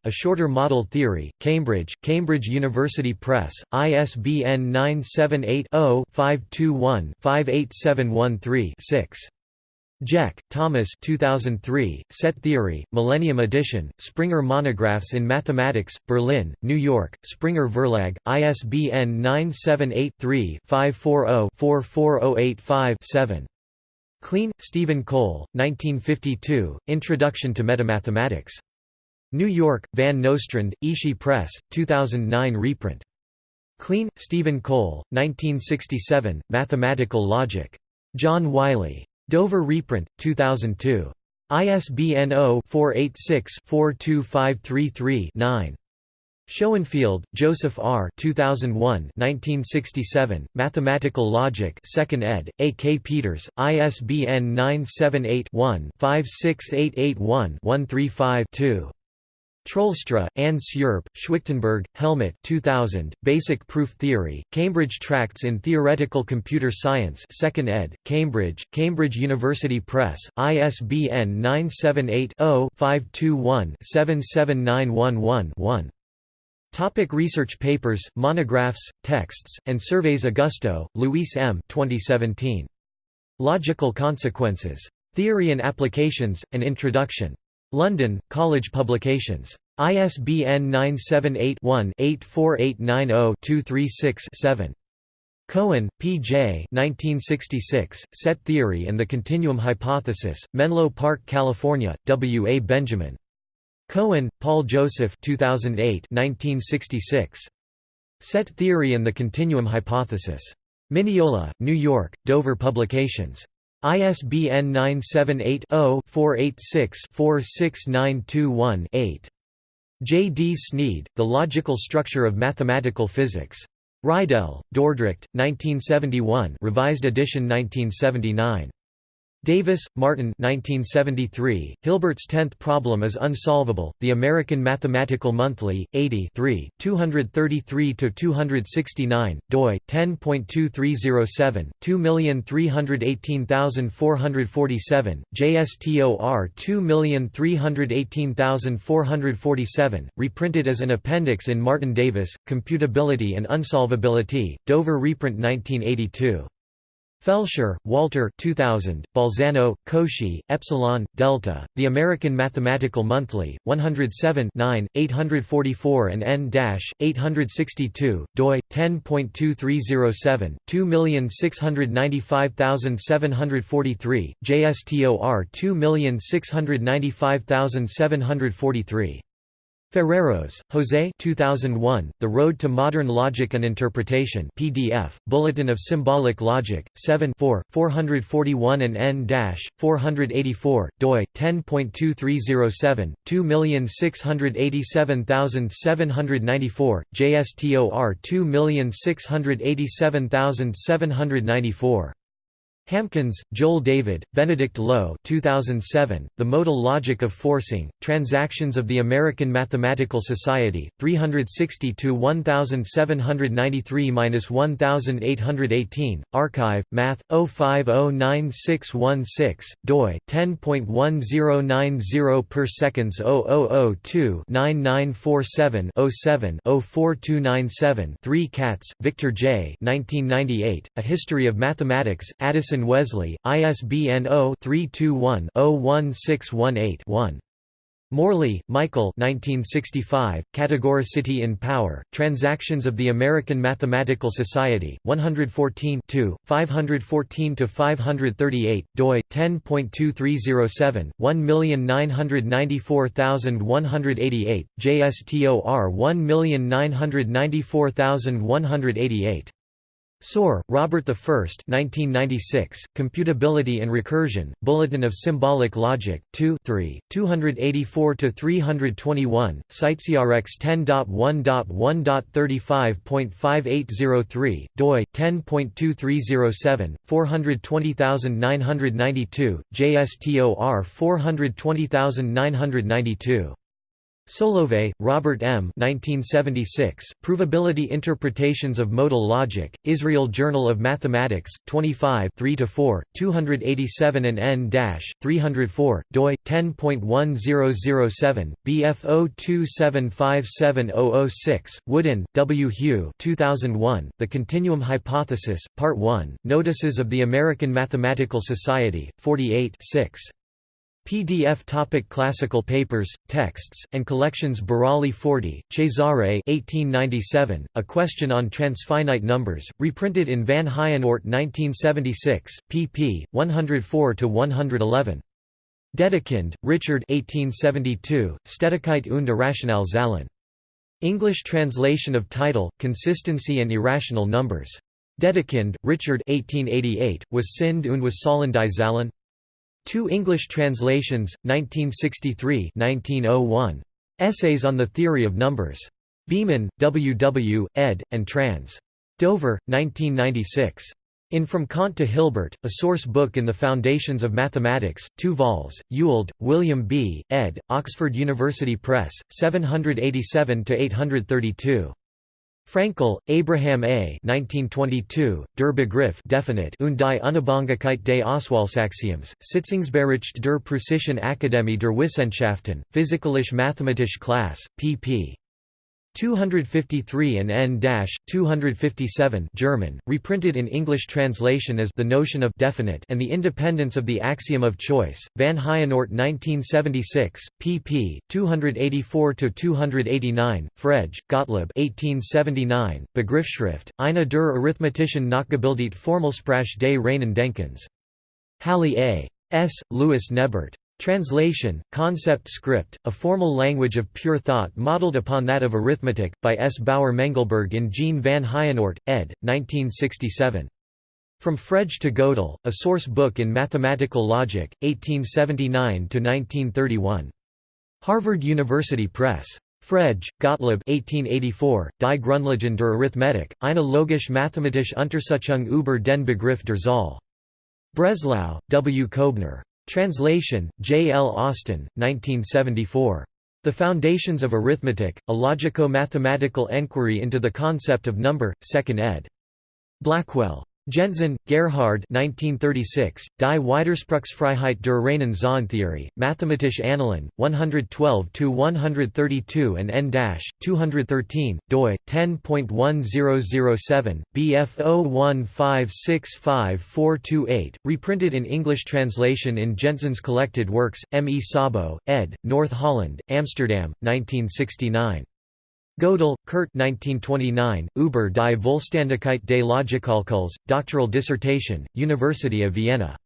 Shorter Model Theory, Cambridge, Cambridge University Press, ISBN 978-0-521-58713-6. Jech, Thomas 2003, Set Theory, Millennium Edition, Springer Monographs in Mathematics, Berlin, New York, Springer Verlag, ISBN 978-3-540-44085-7. Kleene, Stephen Cole, 1952, Introduction to Metamathematics. New York, Van Nostrand, Ishi Press, 2009 reprint. Kleene, Stephen Cole, 1967, Mathematical Logic. John Wiley. Dover reprint, 2002. ISBN 0-486-42533-9. Shoenfield, Joseph R. 2001 1967, Mathematical Logic 2nd ed., A. K. Peters, ISBN 978-1-56881-135-2. Troelstra, Anne Sjerp, Schwichtenberg, Helmut 2000, Basic Proof Theory, Cambridge Tracts in Theoretical Computer Science 2nd ed., Cambridge, Cambridge University Press, ISBN 978-0-521-77911-1. Topic research papers, monographs, texts, and surveys Augusto, Luis M. 2017. Logical Consequences. Theory and Applications, An Introduction. London, College Publications. ISBN 978-1-84890-236-7. Cohen, P. J. 1966, Set Theory and the Continuum Hypothesis, Menlo Park, California, W. A. Benjamin. Cohen, Paul Joseph 2008 1966. Set Theory and the Continuum Hypothesis. Mineola, New York, Dover Publications. ISBN 978-0-486-46921-8. J. D. Sneed, The Logical Structure of Mathematical Physics. Reidel, Dordrecht, 1971 revised edition 1979. Davis, Martin 1973, Hilbert's Tenth Problem is Unsolvable, The American Mathematical Monthly, 80 233–269, doi, 10.2307, 2318447, JSTOR 2318447, reprinted as an appendix in Martin Davis, Computability and Unsolvability, Dover reprint 1982. Felscher, Walter 2000, Bolzano, Cauchy, Epsilon, Delta, The American Mathematical Monthly, 107 9, 844 and n-862, doi, 10.2307, 2695743, JSTOR 2695743. Ferreros, Jose 2001, The Road to Modern Logic and Interpretation PDF, Bulletin of Symbolic Logic, 7 441 and n-484, doi, 10.2307, 2687794, JSTOR 2687794. Hamkins, Joel David, Benedict Low 2007, The Modal Logic of Forcing, Transactions of the American Mathematical Society, 362-1793-1818, Archive, Math, 0509616, doi, 10.1090 per seconds 0002 9947 07 04297 3 Katz, Victor J. 1998, A History of Mathematics, Addison Wesley, ISBN 0-321-01618-1. Morley, Michael 1965, Categoricity in Power, Transactions of the American Mathematical Society, 114 514–538, doi, 10.2307, 1994188, JSTOR 1994188. Soare, Robert I 1996, Computability and Recursion, Bulletin of Symbolic Logic, 2 3, 284–321, CiteSeerX 10.1.1.35.5803, doi, 10.2307, 420992, JSTOR 420992. Solovay, Robert M. 1976, Provability Interpretations of Modal Logic, Israel Journal of Mathematics, 25 3–4, 287 and n-304, doi, 10.1007, BF 027570006, Woodin, W. Hugh 2001, The Continuum Hypothesis, Part 1, Notices of the American Mathematical Society, 48 6. PDF topic Classical papers, texts, and collections Burali Forti, Cesare 1897, A Question on Transfinite Numbers, reprinted in Van Heijenoort 1976, pp. 104–111. Dedekind, Richard 1872, Stetigkeit und Irrational Zahlen. English translation of title, Consistency and Irrational Numbers. Dedekind, Richard 1888, was Sind und was sollen die Zahlen? Two English translations, 1963-1901. Essays on the Theory of Numbers. Beman, W. W., ed., and trans. Dover, 1996. In From Kant to Hilbert, a source book in the Foundations of Mathematics, 2 vols, Ewald, William B., ed., Oxford University Press, 787–832. Fraenkel, Abraham A. 1922, Der Begriff definite und die Unabhängigkeit des Auswahlsaxioms, Sitzungsbericht der Preußischen Akademie der Wissenschaften, Physikalische Mathematische Class, pp. 253 and n-257 German, reprinted in English translation as The Notion of Definite and the Independence of the Axiom of Choice, Van Heijenoort 1976, pp. 284–289, Frege, Gottlob 1879, Begriffsschrift, eine der arithmetischen Nachgebildet Formelsprache des reinen Denkens. Halle A. S., Louis Nebert. Translation, Concept Script, a formal language of pure thought modeled upon that of arithmetic, by S. Bauer Mengelberg in Jean van Heijenoort, ed. 1967. From Frege to Gödel, a source book in mathematical logic, 1879–1931. Harvard University Press. Frege, Gottlob 1884, Die Grundlagen der Arithmetik, eine logisch-mathematische Untersuchung über den Begriff der Zahl. Breslau, W. Koebner. Translation, J. L. Austin, 1974. The Foundations of Arithmetic, A Logico-Mathematical Enquiry into the Concept of Number, 2nd ed. Blackwell. Gentzen, Gerhard 1936, Die Widerspruchsfreiheit der reinen Zahlentheorie, Mathematische Annalen, 112–132 and n-213, doi, 10.1007, bf 01565428, reprinted in English translation in Gentzen's Collected Works, M. E. Szabo, ed., North Holland, Amsterdam, 1969. Gödel, Kurt 1929, Über die Vollständigkeit des Logikkalkuls, doctoral dissertation, University of Vienna.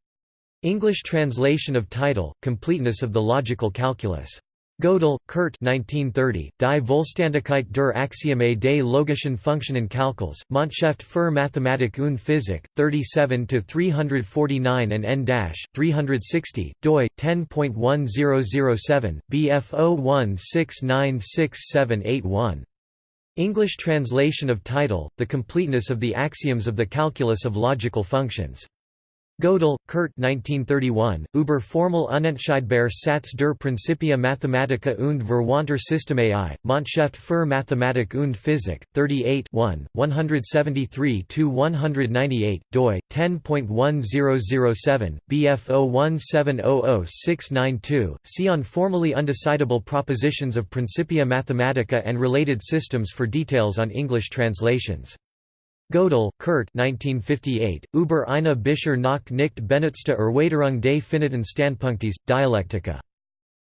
English translation of title, Completeness of the Logical Calculus. Gödel, Kurt 1930, Die Vollständigkeit der Axiome des logischen Funktionen Funktionenkalkuls, Montschrift für Mathematik und Physik, 37–349 and n-360, doi, 10.1007, bf 01696781. English translation of title, The Completeness of the Axioms of the Calculus of Logical Functions. Gödel, Kurt 1931, Über formel unentscheidbare Satz der Principia Mathematica und Verwandter Systeme I, Montschrift für Mathematik und Physik, 38 173–198, doi, 10.1007, bf 017000692, see on formally undecidable propositions of Principia Mathematica and related systems for details on English translations. Gödel, Kurt 1958, Über eine Bisher noch nicht benutzte Erweiterung des finiten Standpunktes, Dialectica.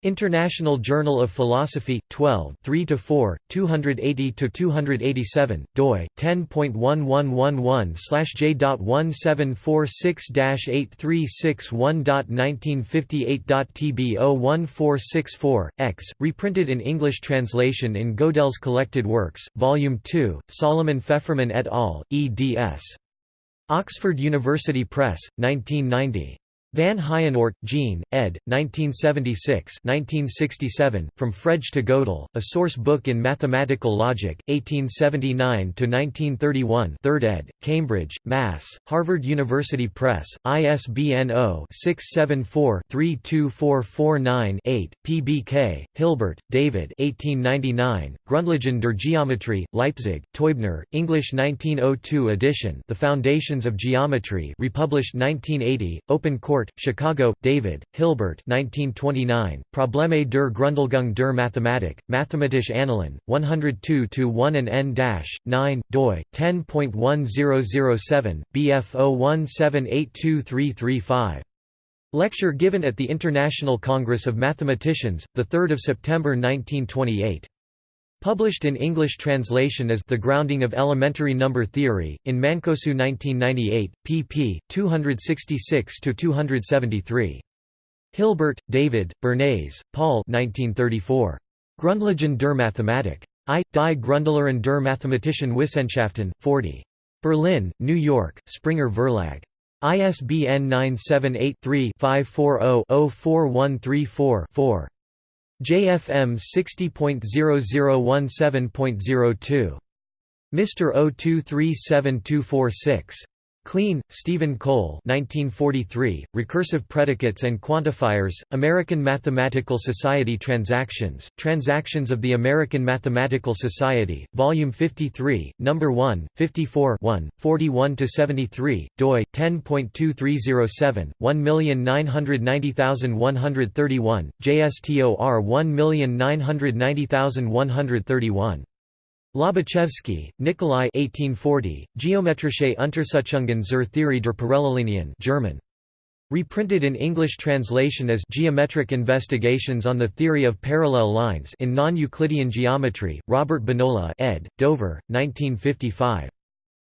International Journal of Philosophy, 12 3–4, 280–287, doi, 10.1111/j.1746-8361.1958.tb01464, x, reprinted in English translation in Gödel's Collected Works, Volume 2, Solomon Feferman et al., eds. Oxford University Press, 1990. Van Heijenoort, Jean, ed. 1976 1967, From Frege to Gödel, A Source Book in Mathematical Logic, 1879–1931 3rd ed., Cambridge, Mass., Harvard University Press, ISBN 0-674-32449-8, PBK, Hilbert, David 1899, Grundlagen der Geometrie, Leipzig, Teubner, English 1902 edition The Foundations of Geometry republished 1980, Open Court Chicago, David, Hilbert 1929, Probleme der Grundlegung der Mathematik, Mathematische Annalen, 102-1 and n-9, doi, 10.1007, bf 017823335. Lecture given at the International Congress of Mathematicians, 3 September 1928. Published in English translation as The Grounding of Elementary Number Theory, in Mancosu 1998, pp. 266–273. Hilbert, David, Bernays, Paul 1934. Grundlagen der Mathematik. I. Die Grundlehren der Mathematischen Wissenschaften, 40. Berlin, New York, Springer Verlag. ISBN 978 3 540 04134 4. JFM 60.0017.02. Mr. 0237246. Kleene, Stephen Cole 1943, Recursive Predicates and Quantifiers, American Mathematical Society Transactions, Transactions of the American Mathematical Society, Volume 53, No. 1, 54 41–73, doi, 10.2307, 1990131, JSTOR 1990131. Lobachevsky, Nikolai 1840, Geometrische Untersuchungen zur Theorie der Parallellinien German. Reprinted in English translation as Geometric Investigations on the Theory of Parallel Lines in Non-Euclidean Geometry, Robert Bonola ed., Dover, 1955.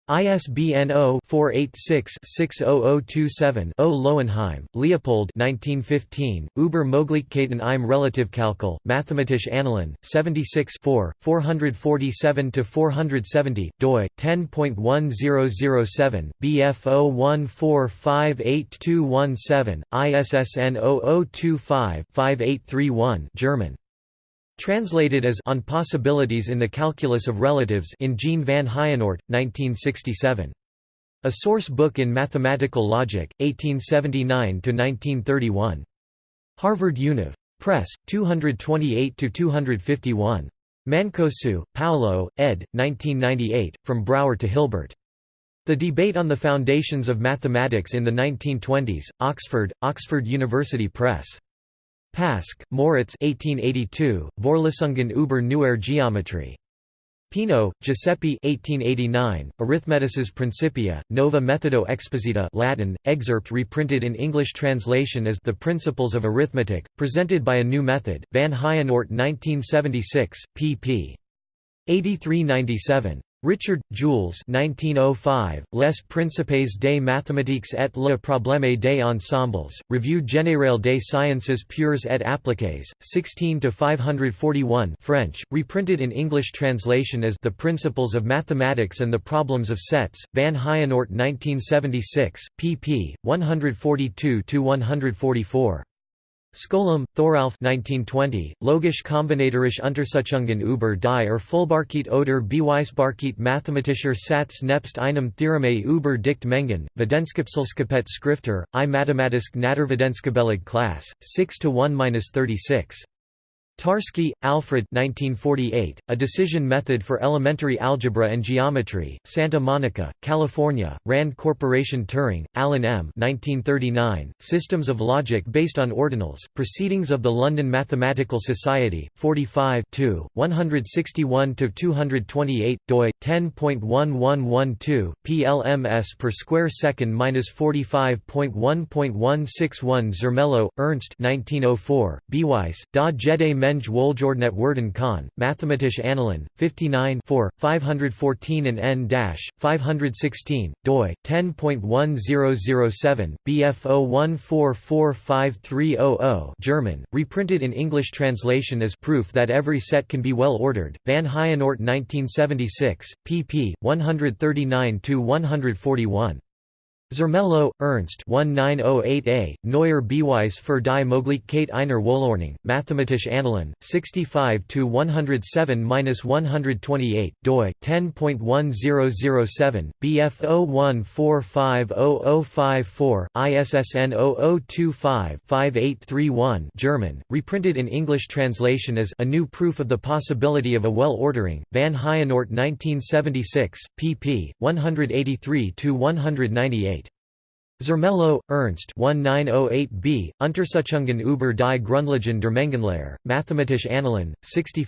ISBN 0-486-60027-0 Lowenheim, Leopold 1915, Über Möglichkeiten im Relativkalkül, Mathematische Annalen, 76 447–470, doi, 10.1007, bf 014582217, ISSN 0025-5831 German. Translated as On Possibilities in the Calculus of Relatives in Jean van Heijenoort, 1967. A Source Book in Mathematical Logic, 1879–1931. Harvard Univ. Press, 228–251. Mancosu, Paolo, ed. 1998, From Brouwer to Hilbert. The Debate on the Foundations of Mathematics in the 1920s, Oxford, Oxford University Press. Pask, Moritz 1882, Vorlesungen über Neuere Geometrie. Peano, Giuseppe 1889, Arithmetices Principia, Nova Methodo Exposita Latin, excerpt reprinted in English translation as The Principles of Arithmetic, presented by a new method, Van Heijenoort 1976, pp. 83–97. Richard, Jules 1905, Les Principes des mathématiques et le problème des ensembles, Revue générale des sciences pures et appliquées, 16–541 French, reprinted in English translation as The Principles of Mathematics and the Problems of Sets, Van Heijenoort 1976, pp. 142–144. Skolem, Thoralf 1920, Logisch kombinatorische Untersuchungen über die Erfüllbarkeit oder Beweisbarkeit mathematischer Satz nebst einem Theoreme über Dichtmengen, Wetenskapselskapet Skrifter, i Mathematisk Naturwetenskapelig Klasse, 6–1–36. Tarski, Alfred 1948, A Decision Method for Elementary Algebra and Geometry, Santa Monica, California, RAND Corporation Turing, Alan M. 1939, Systems of Logic Based on Ordinals, Proceedings of the London Mathematical Society, 45 161–228, doi, 10.1112, plms per square second 45.1.161 Zermelo, Ernst 1904, Beweis, da Jede Menge Wohlgeordnet werden kann, Mathematische Annalen, 59 4, 514 and n-516, doi, 10.1007, bf 014453000 German, reprinted in English translation as proof that every set can be well ordered, Van Heijenoort 1976, pp. 139–141. Zermelo, Ernst 1908a, Neuer Beweis für die Möglichkeit einer Wohlordnung, Mathematische Annalen, 65–107–128, doi, 10.1007, bf 01450054, ISSN 0025-5831 German, reprinted in English translation as A New Proof of the Possibility of a Well-Ordering, Van Heijenoort 1976, pp. 183–198. Zermelo, Ernst 1908b, Untersuchungen über die Grundlagen der Mengenlehre, Mathematische Annalen, 65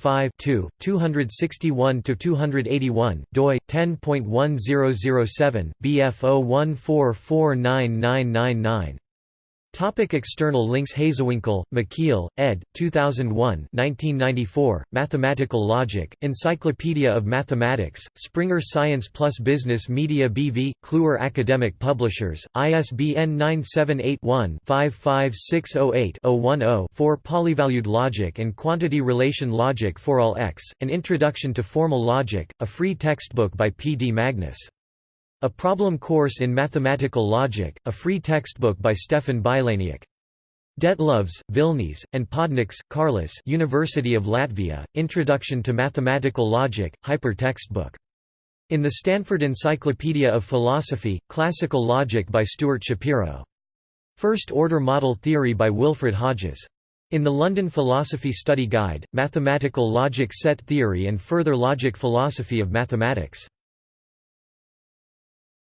261–281, doi, 10.1007, bf 014499999. Topic external links Hazewinkel, Michiel, ed. 2001 1994, Mathematical Logic, Encyclopedia of Mathematics, Springer Science Plus Business Media BV, Kluwer Academic Publishers, ISBN 978-1-55608-010 for Polyvalued Logic and Quantity Relation Logic for all X, An Introduction to Formal Logic, a free textbook by P. D. Magnus. A Problem Course in Mathematical Logic, a free textbook by Stefan Bilaniuk. Detlovs, Vilnis, and Podnieks, Karlis University of Latvia, Introduction to Mathematical Logic, hyper textbook. In the Stanford Encyclopedia of Philosophy, Classical Logic by Stuart Shapiro. First-order model theory by Wilfrid Hodges. In the London Philosophy Study Guide, Mathematical Logic Set Theory and Further Logic Philosophy of Mathematics.